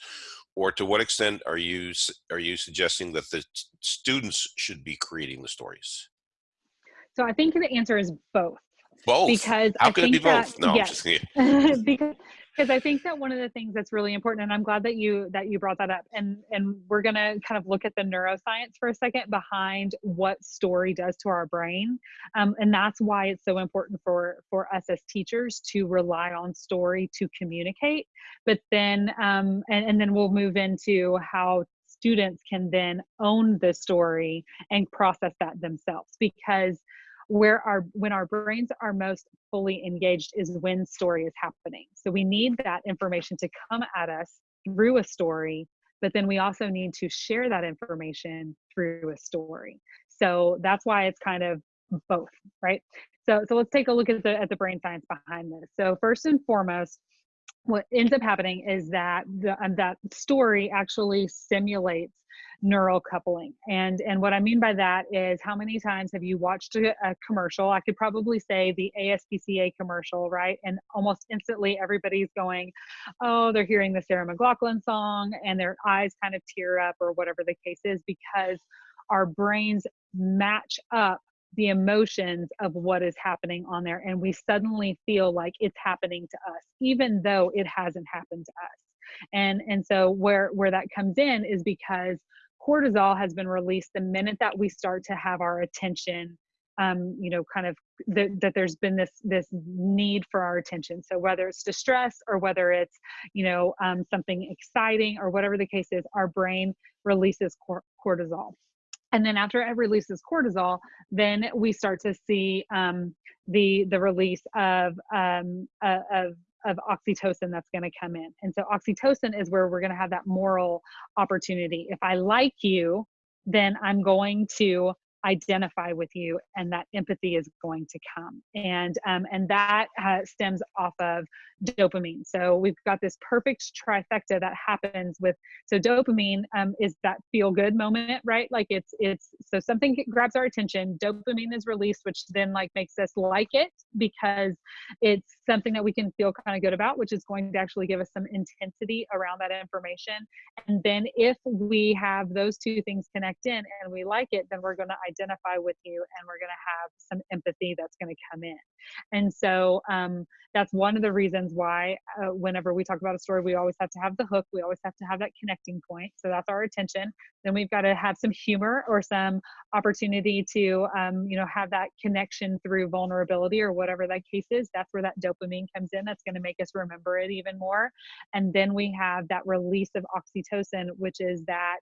S1: or to what extent are you are you suggesting that the students should be creating the stories?
S2: So I think the answer is both.
S1: Both.
S2: Because
S1: how
S2: I
S1: can it be both?
S2: That, no, yes. because because I think that one of the things that's really important, and I'm glad that you that you brought that up, and and we're gonna kind of look at the neuroscience for a second behind what story does to our brain, um, and that's why it's so important for for us as teachers to rely on story to communicate. But then, um, and and then we'll move into how students can then own the story and process that themselves because where our when our brains are most fully engaged is when story is happening. So we need that information to come at us through a story but then we also need to share that information through a story. So that's why it's kind of both right? So so let's take a look at the at the brain science behind this. So first and foremost what ends up happening is that the, um, that story actually simulates neural coupling. And, and what I mean by that is how many times have you watched a, a, commercial? I could probably say the ASPCA commercial, right? And almost instantly everybody's going, oh, they're hearing the Sarah McLachlan song and their eyes kind of tear up or whatever the case is because our brains match up the emotions of what is happening on there and we suddenly feel like it's happening to us even though it hasn't happened to us. And and so where where that comes in is because cortisol has been released the minute that we start to have our attention um, you know kind of the, that there's been this this need for our attention. So whether it's distress or whether it's you know um, something exciting or whatever the case is our brain releases cor- cortisol and then after it releases cortisol then we start to see um, the the release of um, uh, of of oxytocin that's going to come in. And so oxytocin is where we're going to have that moral opportunity. If I like you, then I'm going to identify with you and that empathy is going to come. And um, and that uh, stems off of dopamine. So we've got this perfect trifecta that happens with so dopamine um, is that feel good moment right? Like it's it's so something grabs our attention dopamine is released which then like makes us like it because it's something that we can feel kind of good about which is going to actually give us some intensity around that information. And then if we have those two things connect in and we like it then we're going to identify with you and we're going to have some empathy that's going to come in. And so um, that's one of the reasons why uh, whenever we talk about a story, we always have to have the hook. We always have to have that connecting point. So that's our attention. Then we've got to have some humor or some opportunity to, um, you know, have that connection through vulnerability or whatever that case is. That's where that dopamine comes in. That's going to make us remember it even more. And then we have that release of oxytocin, which is that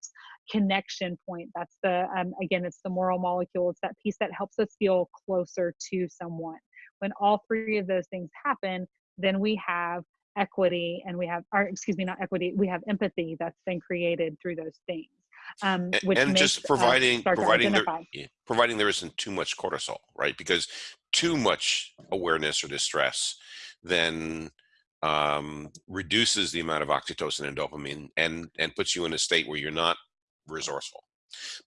S2: connection point. That's the, um, again, it's the moral molecule. It's that piece that helps us feel closer to someone. When all three of those things happen, then we have equity and we have, or excuse me, not equity, we have empathy that's been created through those things. Um, which
S1: and just providing providing there, providing there isn't too much cortisol, right? Because too much awareness or distress then um, reduces the amount of oxytocin and dopamine and and puts you in a state where you're not resourceful.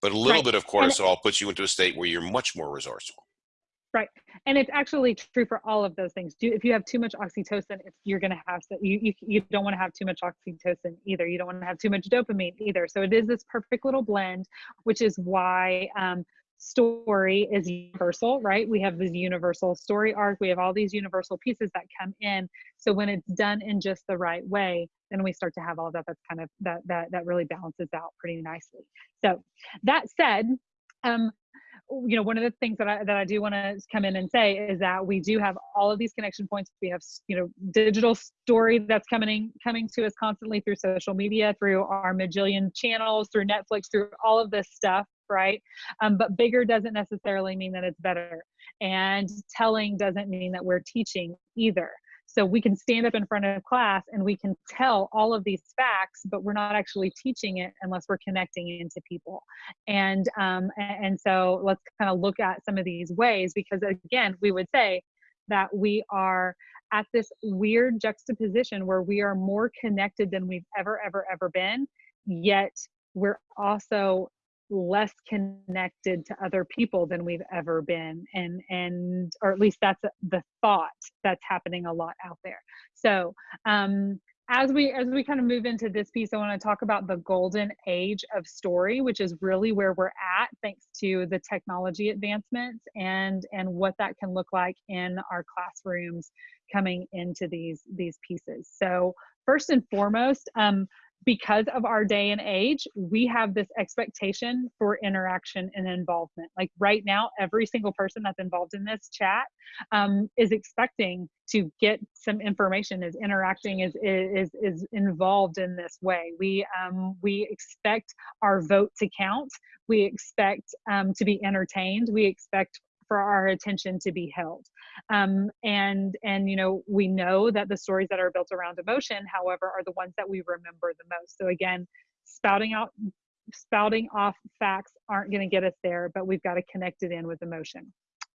S1: But a little right. bit of cortisol puts you into a state where you're much more resourceful.
S2: Right, and it's actually true for all of those things. Do if you have too much oxytocin, you're going to have so you, you you don't want to have too much oxytocin either. You don't want to have too much dopamine either. So it is this perfect little blend, which is why um, story is universal, right? We have this universal story arc. We have all these universal pieces that come in. So when it's done in just the right way, then we start to have all of that. That's kind of that that that really balances out pretty nicely. So that said, um, you know, one of the things that I that I do want to come in and say is that we do have all of these connection points. We have you know digital story that's coming coming to us constantly through social media, through our majillion channels, through Netflix, through all of this stuff right? Um, but bigger doesn't necessarily mean that it's better. And telling doesn't mean that we're teaching either. So we can stand up in front of class and we can tell all of these facts, but we're not actually teaching it unless we're connecting into people. And um, and so let's kind of look at some of these ways because again, we would say that we are at this weird juxtaposition where we are more connected than we've ever ever ever been, yet we're also less connected to other people than we've ever been and and or at least that's the thought that's happening a lot out there. So um as we as we kind of move into this piece i want to talk about the golden age of story which is really where we're at thanks to the technology advancements and and what that can look like in our classrooms coming into these these pieces. So first and foremost um, because of our day and age, we have this expectation for interaction and involvement. Like right now, every single person that's involved in this chat um, is expecting to get some information, is interacting, is is is involved in this way. We um, we expect our vote to count. We expect um, to be entertained. We expect for our attention to be held um, and and you know we know that the stories that are built around emotion however are the ones that we remember the most so again spouting out spouting off facts aren't going to get us there but we've got to connect it in with emotion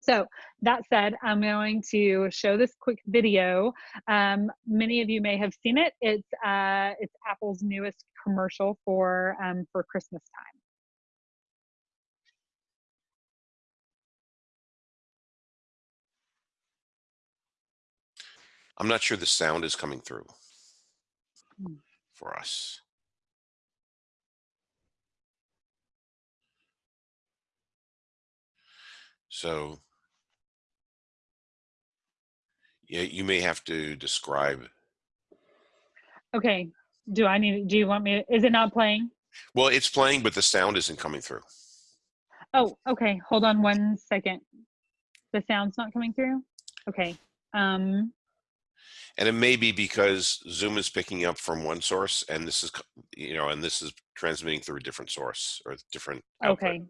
S2: so that said, I'm going to show this quick video. Um, many of you may have seen it. It's uh, it's Apple's newest commercial for um, for Christmas time.
S1: I'm not sure the sound is coming through hmm. for us. So yeah, you may have to describe.
S2: Okay. Do I need, do you want me, is it not playing?
S1: Well, it's playing, but the sound isn't coming through.
S2: Oh, okay. Hold on one second. The sound's not coming through? Okay. Um,
S1: and it may be because Zoom is picking up from one source, and this is you know, and this is transmitting through a different source or different.
S2: Output. Okay.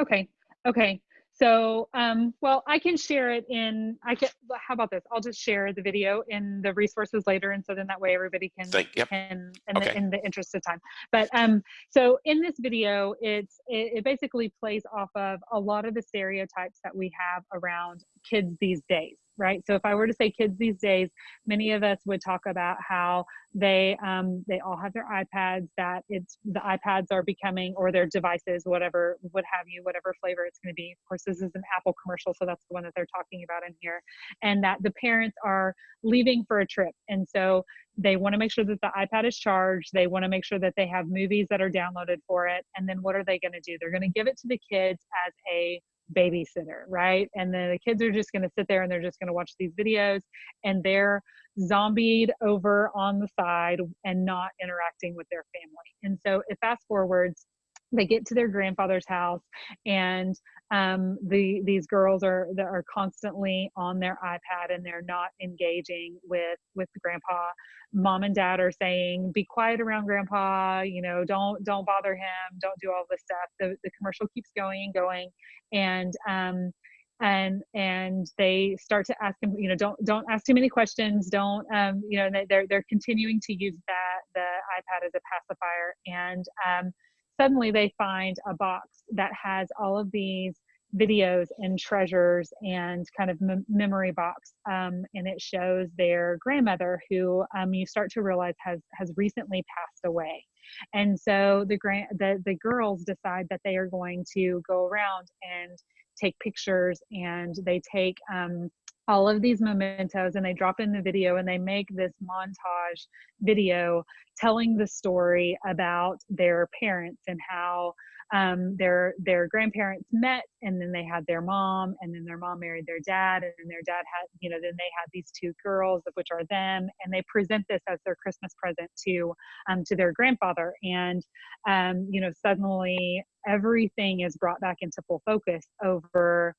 S2: Okay. Okay. So, um, well, I can share it in, I can, how about this? I'll just share the video in the resources later. And so then that way everybody can,
S1: Thank, yep.
S2: can in, okay. the, in the interest of time. But um, so in this video, it's, it, it basically plays off of a lot of the stereotypes that we have around kids these days right? So if I were to say kids these days, many of us would talk about how they um, they all have their iPads. That it's the iPads are becoming or their devices, whatever, what have you, whatever flavor it's going to be. Of course, this is an Apple commercial, so that's the one that they're talking about in here. And that the parents are leaving for a trip, and so they want to make sure that the iPad is charged. They want to make sure that they have movies that are downloaded for it. And then what are they going to do? They're going to give it to the kids as a babysitter, right? And then the kids are just going to sit there and they're just going to watch these videos and they're zombied over on the side and not interacting with their family. And so it fast forwards they get to their grandfather's house and um, the these girls are are constantly on their ipad and they're not engaging with with grandpa. Mom and dad are saying be quiet around grandpa you know don't don't bother him don't do all this stuff. The, the commercial keeps going and going and um, and and they start to ask him you know don't don't ask too many questions don't um, you know they're they're continuing to use that the ipad as a pacifier and um, suddenly they find a box that has all of these videos and treasures and kind of memory box um, and it shows their grandmother who um, you start to realize has has recently passed away. And so the grand the, the girls decide that they are going to go around and take pictures and they take um, all of these mementos and they drop in the video and they make this montage video telling the story about their parents and how um, their their grandparents met and then they had their mom and then their mom married their dad and then their dad had you know then they had these two girls of which are them and they present this as their christmas present to um, to their grandfather and um, you know suddenly everything is brought back into full focus over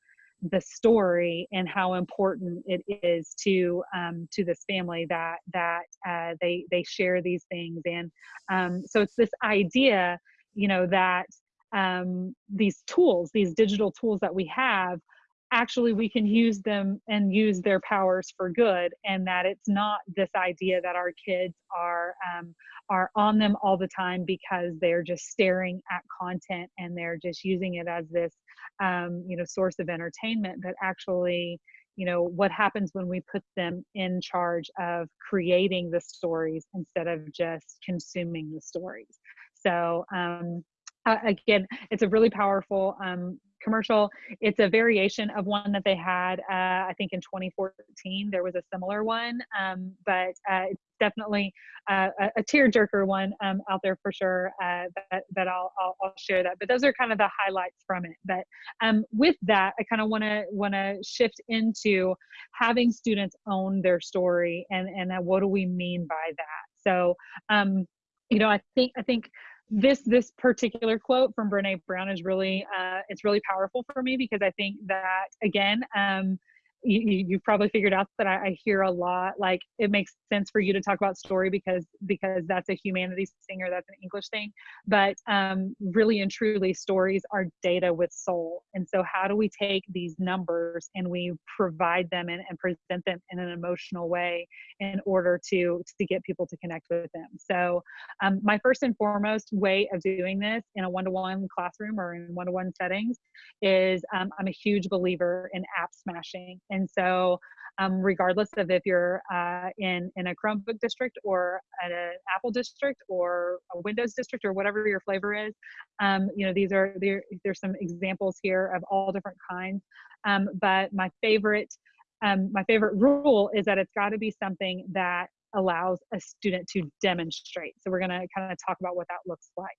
S2: the story and how important it is to um, to this family that that uh, they they share these things. And um, so it's this idea you know that um, these tools, these digital tools that we have, actually we can use them and use their powers for good and that it's not this idea that our kids are um, are on them all the time because they're just staring at content and they're just using it as this um, you know source of entertainment but actually you know what happens when we put them in charge of creating the stories instead of just consuming the stories so um, again, it's a really powerful um, commercial. It's a variation of one that they had, uh, I think in 2014, there was a similar one, um, but uh, definitely uh, a, a tearjerker one um, out there for sure uh, that, that I'll, I'll, I'll, share that. But those are kind of the highlights from it. But um, with that, I kind of want to want to shift into having students own their story and, and what do we mean by that? So, um, you know, I think, I think this this particular quote from brene brown is really uh, it's really powerful for me because i think that again um, you, you've probably figured out that I, I, hear a lot like it makes sense for you to talk about story because because that's a humanities thing or that's an english thing. But um, really and truly stories are data with soul. And so how do we take these numbers and we provide them and, and present them in an emotional way in order to to get people to connect with them? So um, my first and foremost way of doing this in a one-to-one classroom or in one-to-one settings is um, i'm a huge believer in app smashing and so, um, regardless of if you're uh, in in a Chromebook district or an Apple district or a Windows district or whatever your flavor is, um, you know these are there. There's some examples here of all different kinds. Um, but my favorite um, my favorite rule is that it's got to be something that allows a student to demonstrate. So we're going to kind of talk about what that looks like.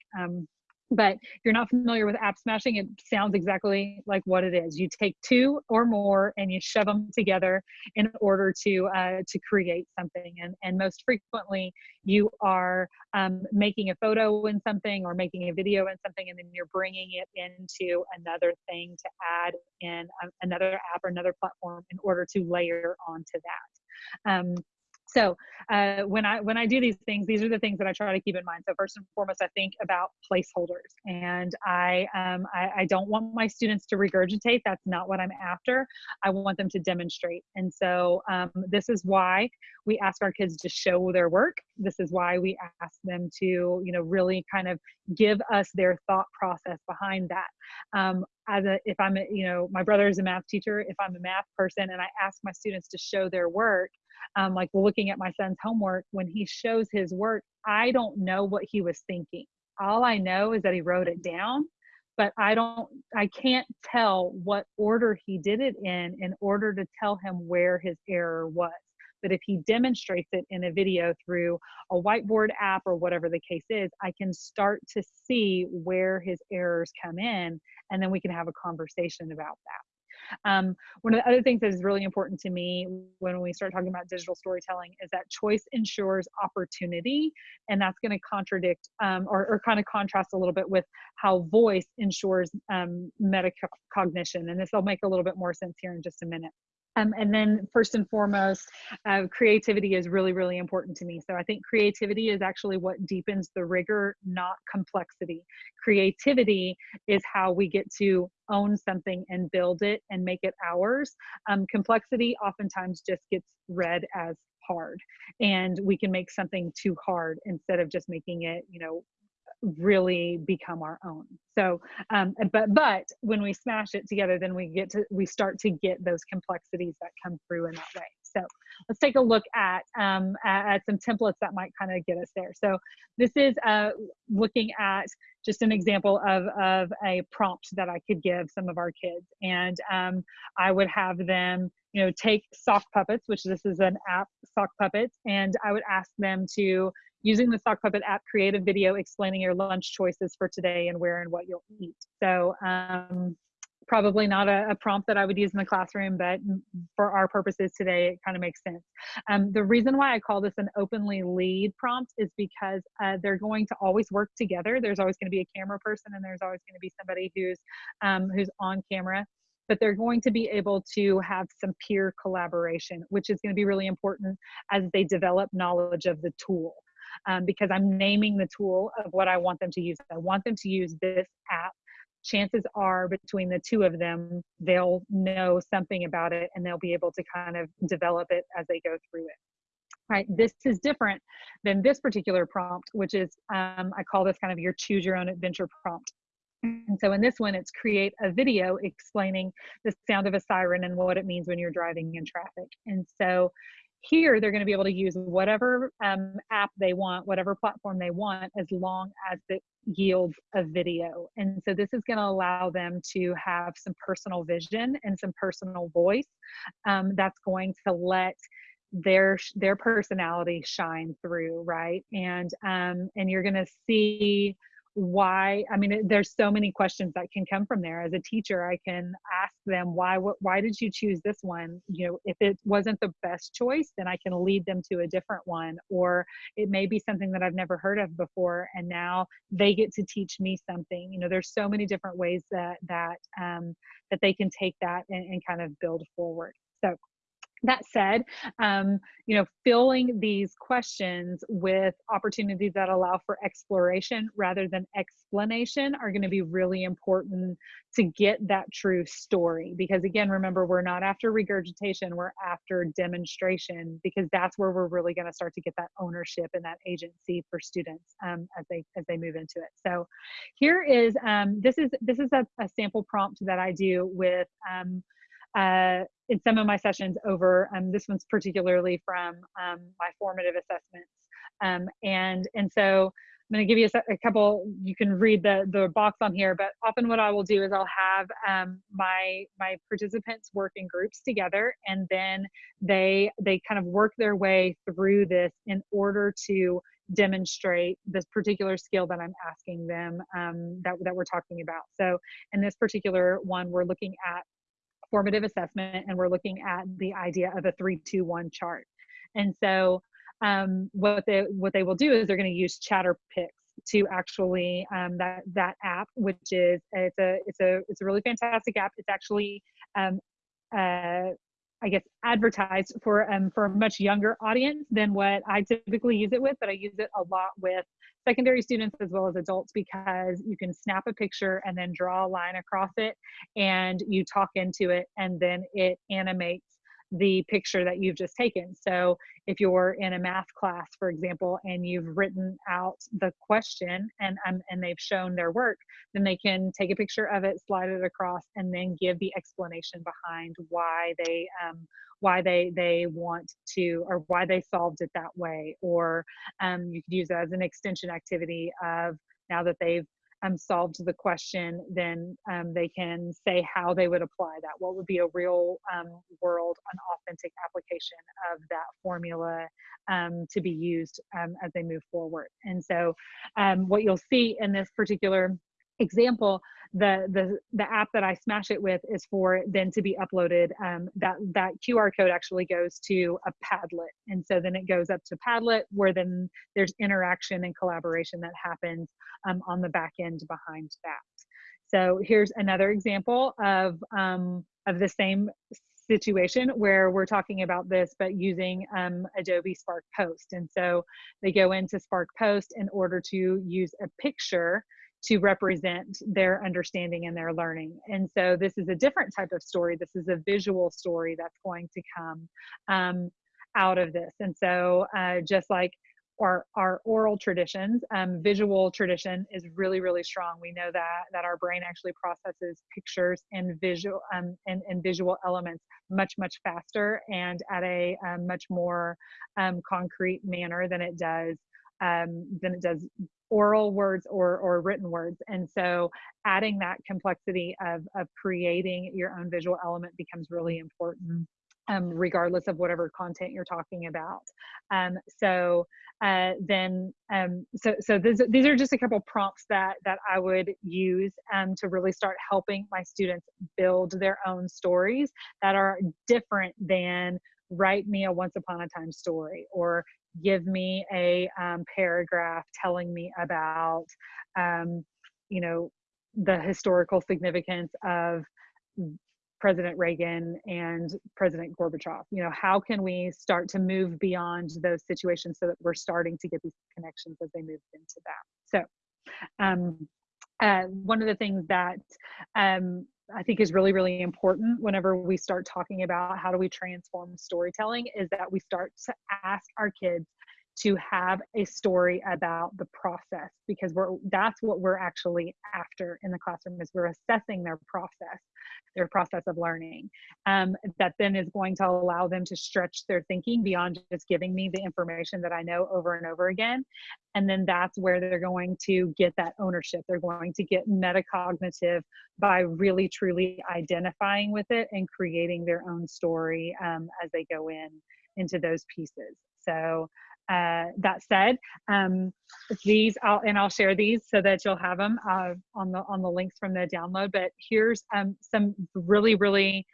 S2: Um, but if you're not familiar with app smashing, it sounds exactly like what it is. You take two or more and you shove them together in order to uh, to create something. And and most frequently, you are um, making a photo in something or making a video in something, and then you're bringing it into another thing to add in a, another app or another platform in order to layer onto that. Um, so uh, when I when I do these things, these are the things that I try to keep in mind. So first and foremost, I think about placeholders, and I um, I, I don't want my students to regurgitate. That's not what I'm after. I want them to demonstrate, and so um, this is why we ask our kids to show their work. This is why we ask them to you know really kind of give us their thought process behind that. Um, as a if I'm a, you know my brother is a math teacher, if I'm a math person and I ask my students to show their work um, like looking at my son's homework when he shows his work i don't know what he was thinking. All i know is that he wrote it down but i don't i can't tell what order he did it in in order to tell him where his error was. But if he demonstrates it in a video through a whiteboard app or whatever the case is i can start to see where his errors come in and then we can have a conversation about that um, one of the other things that is really important to me when we start talking about digital storytelling is that choice ensures opportunity, and that's going to contradict um, or, or, kind of contrast a little bit with how voice ensures um, metacognition. And this will make a little bit more sense here in just a minute. Um, and then first and foremost, uh, creativity is really, really important to me. So I think creativity is actually what deepens the rigor, not complexity. Creativity is how we get to own something and build it and make it ours. Um, complexity oftentimes just gets read as hard and we can make something too hard instead of just making it, you know, really become our own. So um, but but when we smash it together then we get to we start to get those complexities that come through in that way. So let's take a look at um, at, some templates that might kind of get us there. So this is uh, looking at just an example of, of a prompt that I could give some of our kids. And um, I would have them, you know, take sock puppets, which this is an app, sock puppets, and I would ask them to, using the sock puppet app, create a video explaining your lunch choices for today and where and what you'll eat. So um, probably not a, a, prompt that I would use in the classroom, but for our purposes today, it kind of makes sense. Um, the reason why I call this an openly lead prompt is because uh, they're going to always work together. There's always going to be a camera person and there's always going to be somebody who's, um, who's on camera but they're going to be able to have some peer collaboration, which is going to be really important as they develop knowledge of the tool. Um, because I'm naming the tool of what I want them to use. I want them to use this app chances are between the two of them, they'll know something about it and they'll be able to kind of develop it as they go through it. Right, this is different than this particular prompt, which is, um, I call this kind of your choose your own adventure prompt. And so in this one, it's create a video explaining the sound of a siren and what it means when you're driving in traffic. And so here, they're going to be able to use whatever um, app they want, whatever platform they want, as long as it yields a video. And so this is going to allow them to have some personal vision and some personal voice um, that's going to let their their personality shine through right and um and you're going to see why i mean there's so many questions that can come from there. As a teacher i can ask them why what why did you choose this one? You know if it wasn't the best choice then i can lead them to a different one. Or it may be something that i've never heard of before and now they get to teach me something. You know there's so many different ways that that um that they can take that and, and kind of build forward. So that said, um, you know, filling these questions with opportunities that allow for exploration rather than explanation are going to be really important to get that true story. Because again, remember, we're not after regurgitation, we're after demonstration because that's where we're really going to start to get that ownership and that agency for students um, as they as they move into it. So here is um, this is this is a, a sample prompt that I do with um, uh, in some of my sessions over, um, this one's particularly from um, my formative assessments. Um, and, and so I'm going to give you a, a, couple, you can read the, the box on here, but often what I will do is I'll have um, my, my participants work in groups together and then they, they kind of work their way through this in order to demonstrate this particular skill that I'm asking them um, that, that we're talking about. So in this particular one, we're looking at formative assessment and we're looking at the idea of a three, two, one chart. And so um, what they what they will do is they're going to use Chatterpix to actually um, that that app, which is it's a it's a it's a really fantastic app. It's actually um, uh, I guess advertised for um, for a much younger audience than what I typically use it with, but I use it a lot with secondary students as well as adults because you can snap a picture and then draw a line across it and you talk into it and then it animates the picture that you've just taken. So if you're in a math class, for example, and you've written out the question and um, and they've shown their work, then they can take a picture of it, slide it across, and then give the explanation behind why they um, why they they want to or why they solved it that way. Or um, you could use it as an extension activity of now that they've um, solved the question, then um, they can say how they would apply that. What would be a real um, world, an authentic application of that formula um, to be used um, as they move forward. And so um, what you'll see in this particular example the the the app that i smash it with is for then to be uploaded um, that that qr code actually goes to a padlet. And so then it goes up to padlet where then there's interaction and collaboration that happens um, on the back end behind that. So here's another example of um, of the same situation where we're talking about this but using um, adobe spark post. And so they go into spark post in order to use a picture to represent their understanding and their learning. And so this is a different type of story. This is a visual story that's going to come um, out of this. And so uh, just like our, our oral traditions, um, visual tradition is really, really strong. We know that that our brain actually processes pictures and visual um, and, and visual elements much, much faster and at a, a much more um, concrete manner than it does um, than it does oral words or or written words and so adding that complexity of of creating your own visual element becomes really important um, regardless of whatever content you're talking about. Um, so uh, then, um, so so this, these are just a couple prompts that that I would use um, to really start helping my students build their own stories that are different than write me a once upon a time story or give me a um, paragraph telling me about um, you know the historical significance of President Reagan and President Gorbachev. You know, how can we start to move beyond those situations so that we're starting to get these connections as they move into that? So, um, uh, one of the things that um, I think is really, really important whenever we start talking about how do we transform storytelling is that we start to ask our kids to have a story about the process because we're that's what we're actually after in the classroom is we're assessing their process their process of learning um, that then is going to allow them to stretch their thinking beyond just giving me the information that i know over and over again. And then that's where they're going to get that ownership. They're going to get metacognitive by really truly identifying with it and creating their own story um, as they go in into those pieces. So uh, that said, um, these I'll, and I'll share these so that you'll have them uh, on the on the links from the download. But here's um, some really really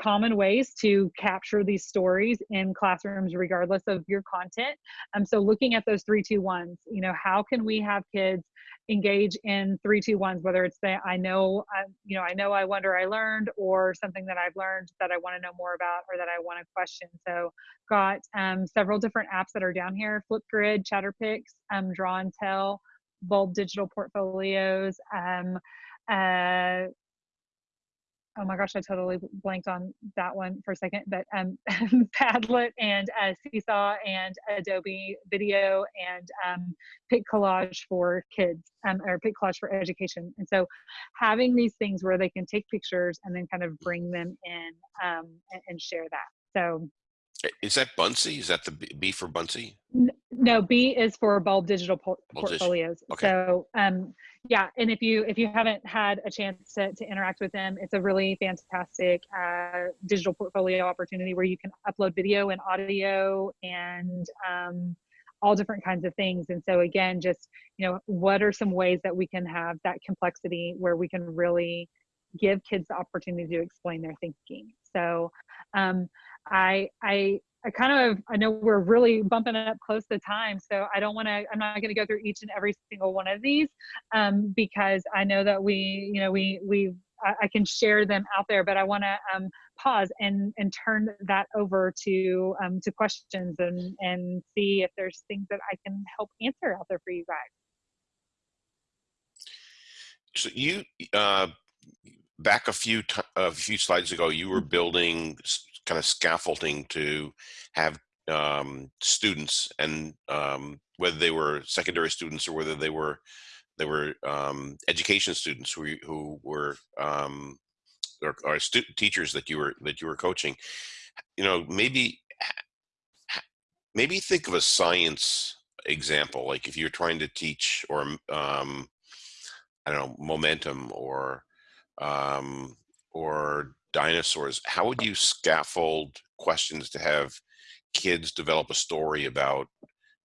S2: common ways to capture these stories in classrooms regardless of your content. Um, so looking at those three two ones you know how can we have kids engage in three two ones whether it's the i know I, you know i know i wonder i learned or something that i've learned that i want to know more about or that i want to question. So got um, several different apps that are down here flipgrid chatterpix um, draw and tell bulb digital portfolios um, uh, oh my gosh, I totally blanked on that one for a second, but um, Padlet and uh, Seesaw and Adobe Video and um, PicCollage for kids um, or PicCollage for education. And so having these things where they can take pictures and then kind of bring them in um, and, and share that. So
S1: is that Buncee? Is that the B for Buncee?
S2: No, B is for Bulb Digital por Bulb Portfolios. Okay. So, um, yeah, and if you if you haven't had a chance to, to interact with them, it's a really fantastic uh, digital portfolio opportunity where you can upload video and audio and um, all different kinds of things. And so, again, just you know, what are some ways that we can have that complexity where we can really give kids the opportunity to explain their thinking. So, um, I I I kind of I know we're really bumping up close to time, so I don't want to. I'm not going to go through each and every single one of these um, because I know that we, you know, we we I, can share them out there, but I want to um, pause and and turn that over to um, to questions and and see if there's things that I can help answer out there for you guys.
S1: So you uh, back a few a few slides ago, you were mm-hmm. building kind of scaffolding to have um, students and um, whether they were secondary students or whether they were they were um, education students who, who were um, or, or teachers that you were that you were coaching you know maybe maybe think of a science example like if you're trying to teach or um, I don't know momentum or um, or dinosaurs, how would you scaffold questions to have kids develop a story about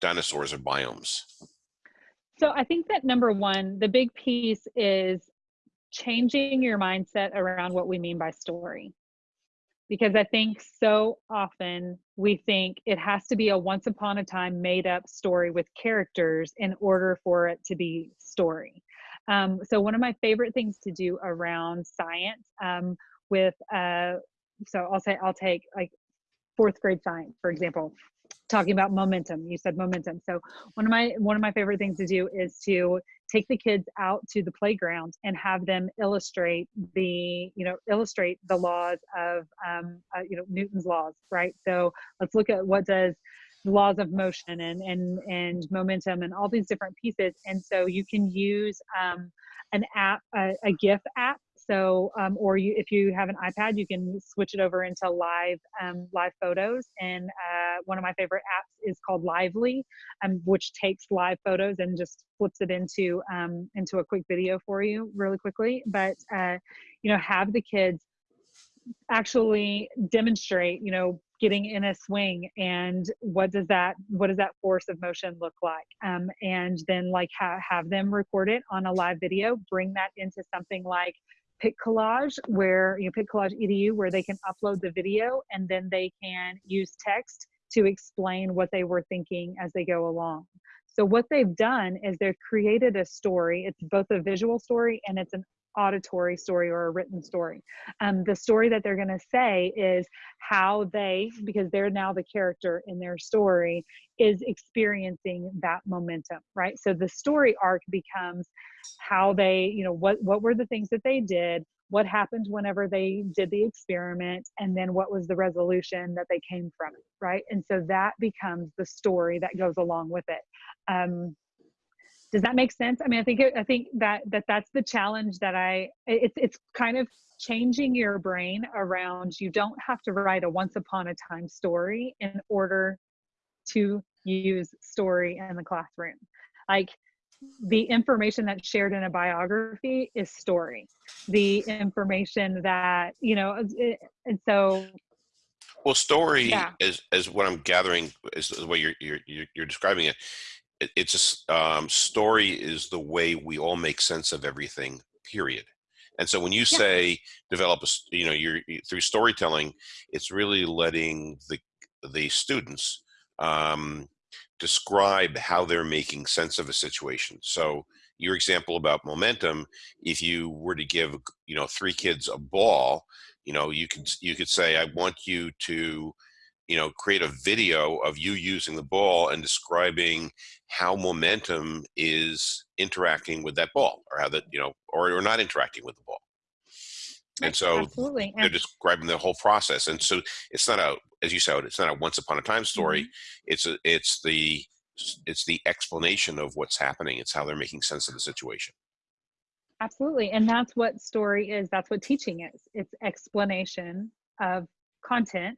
S1: dinosaurs or biomes?
S2: So I think that number one, the big piece is changing your mindset around what we mean by story. Because I think so often we think it has to be a once upon a time made up story with characters in order for it to be story. Um, so one of my favorite things to do around science um, with uh, so I'll say I'll take like fourth grade science for example talking about momentum you said momentum. So one of my one of my favorite things to do is to take the kids out to the playground and have them illustrate the you know illustrate the laws of um, uh, you know newton's laws right? So let's look at what does the laws of motion and and and momentum and all these different pieces. And so you can use um, an app a, a gif app so, um, or you, if you have an iPad, you can switch it over into live, um, live photos. And uh, one of my favorite apps is called Lively, um, which takes live photos and just flips it into um, into a quick video for you really quickly. But uh, you know, have the kids actually demonstrate, you know, getting in a swing and what does that what does that force of motion look like um, and then like ha- have them record it on a live video bring that into something like PicCollage where you know PicCollage edu where they can upload the video and then they can use text to explain what they were thinking as they go along. So what they've done is they've created a story. It's both a visual story and it's an auditory story or a written story. Um, the story that they're going to say is how they, because they're now the character in their story, is experiencing that momentum, right? So the story arc becomes how they, you know, what what were the things that they did, what happened whenever they did the experiment, and then what was the resolution that they came from right? And so that becomes the story that goes along with it. Um, does that make sense? I mean i think it, i think that that that's the challenge that i it's it's kind of changing your brain around you don't have to write a once upon a time story in order to use story in the classroom. Like the information that's shared in a biography is story. The information that you know and so
S1: well story yeah. is is what i'm gathering is the way you're you're you're describing it it's a um, story is the way we all make sense of everything period and so when you yeah. say develop a you know you're through storytelling it's really letting the the students um, describe how they're making sense of a situation so your example about momentum if you were to give you know three kids a ball you know you could you could say i want you to you know create a video of you using the ball and describing how momentum is interacting with that ball or how that you know or, or not interacting with the ball. And so
S2: Absolutely.
S1: they're describing the whole process. And so it's not a as you said it's not a once upon a time story. Mm-hmm. it's a it's the it's the explanation of what's happening. It's how they're making sense of the situation.
S2: Absolutely and that's what story is. That's what teaching is. It's explanation of content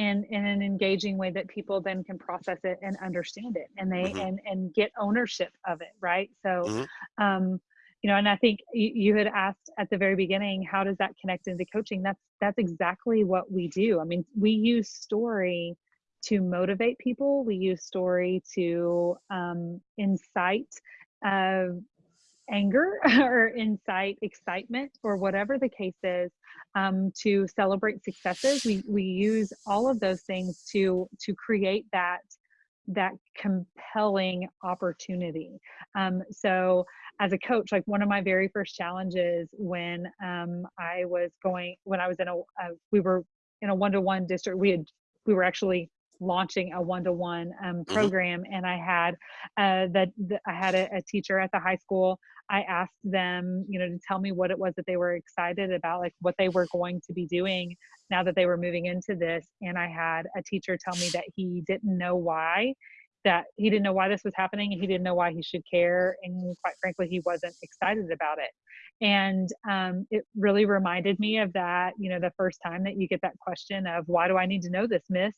S2: in in an engaging way that people then can process it and understand it and they mm-hmm. and and get ownership of it right? So mm-hmm. um you know and i think you, you had asked at the very beginning how does that connect into coaching? That's that's exactly what we do. I mean we use story to motivate people. We use story to um, incite uh, anger or incite excitement or whatever the case is um, to celebrate successes we we use all of those things to to create that that compelling opportunity um, so as a coach like one of my very first challenges when um, i was going when i was in a, a we were in a one-to-one district we had we were actually launching a one-to-one um, mm-hmm. program and i had uh, that i had a, a, teacher at the high school i asked them you know to tell me what it was that they were excited about like what they were going to be doing now that they were moving into this. And i had a teacher tell me that he didn't know why that he didn't know why this was happening and he didn't know why he should care and quite frankly he wasn't excited about it. And um, it really reminded me of that you know the first time that you get that question of why do i need to know this miss?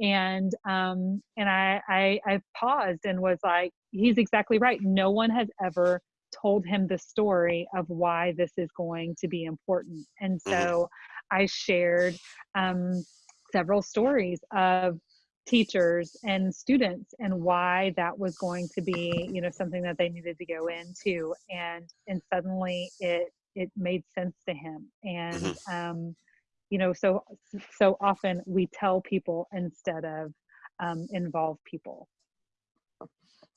S2: And um, and I, I i paused and was like he's exactly right. No one has ever told him the story of why this is going to be important and mm-hmm. so i shared um, several stories of teachers and students and why that was going to be you know something that they needed to go into and and suddenly it it made sense to him and mm-hmm. um you know so so often we tell people instead of um, involve people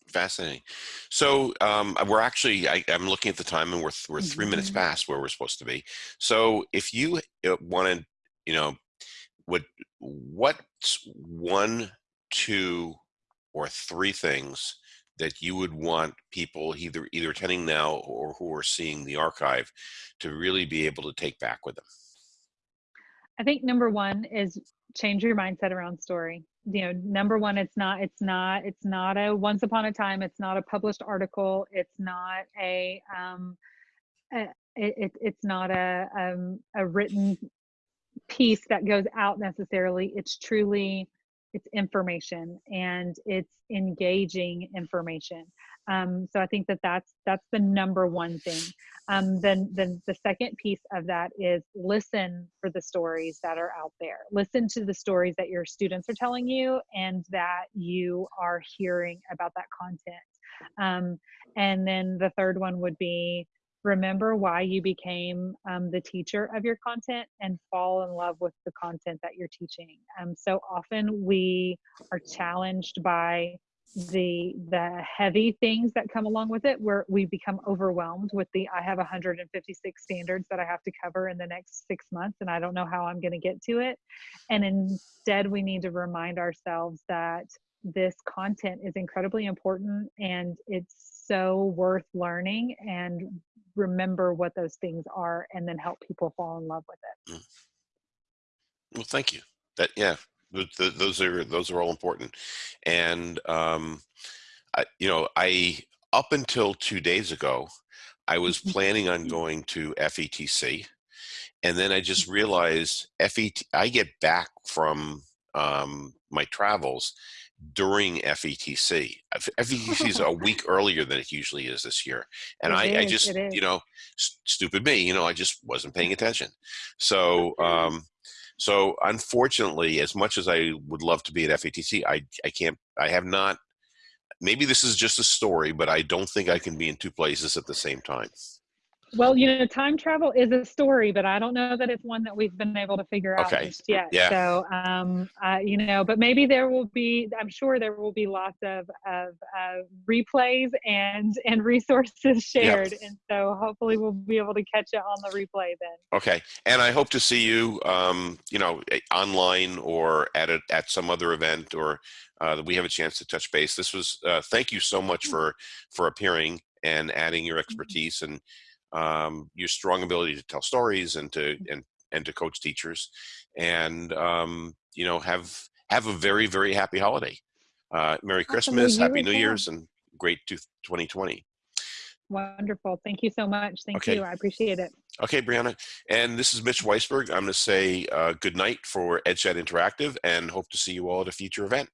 S1: fascinating so um, we're actually I, am looking at the time and we're, we're 3 mm-hmm. minutes past where we're supposed to be so if you uh, wanted you know what what's one, two, or three things that you would want people either either attending now or who are seeing the archive to really be able to take back with them?
S2: I think number one is change your mindset around story. You know, number one, it's not, it's not, it's not a once upon a time. It's not a published article. It's not a, um, a it, it, it's not a, um, a written piece that goes out necessarily. It's truly, it's information and it's engaging information. Um, so I think that that's that's the number one thing. Um, then then the second piece of that is listen for the stories that are out there. Listen to the stories that your students are telling you and that you are hearing about that content. Um, and then the third one would be remember why you became um, the teacher of your content and fall in love with the content that you're teaching. Um, so often we are challenged by the the heavy things that come along with it where we become overwhelmed with the i have 156 standards that i have to cover in the next six months and i don't know how i'm going to get to it and instead we need to remind ourselves that this content is incredibly important and it's so worth learning and remember what those things are and then help people fall in love with it. Mm.
S1: Well, thank you. That yeah, those are those are all important, and um, I, you know, I up until two days ago, I was mm-hmm. planning on going to FETC, and then I just mm-hmm. realized FET. I get back from um, my travels, during FETC. FETC is a week earlier than it usually is this year. And I, I, just, you know, stupid me, you know, I just wasn't paying attention. So, um, so unfortunately, as much as I would love to be at FETC, I, I can't, I have not, maybe this is just a story, but I don't think I can be in two places at the same time.
S2: Well, you know, time travel is a story, but I don't know that it's one that we've been able to figure out okay. just yet. Yeah. So, um, uh, you know, but maybe there will be. I'm sure there will be lots of of uh, replays and and resources shared, yep. and so hopefully we'll be able to catch it on the replay then.
S1: Okay, and I hope to see you, um, you know, online or at a, at some other event or uh, that we have a chance to touch base. This was uh, thank you so much for for appearing and adding your mm-hmm. expertise and um, your strong ability to tell stories and to mm. and and to coach teachers, and um, you know have have a very very happy holiday. Uh, Merry Christmas, Happy New Year's, and great 2020.
S2: Wonderful. Thank you so much. Thank okay. you. I appreciate it.
S1: Okay, Brianna. And this is Mitch Weisburgh. I'm going to say uh, good night for EdChat Interactive and hope to see you all at a future event.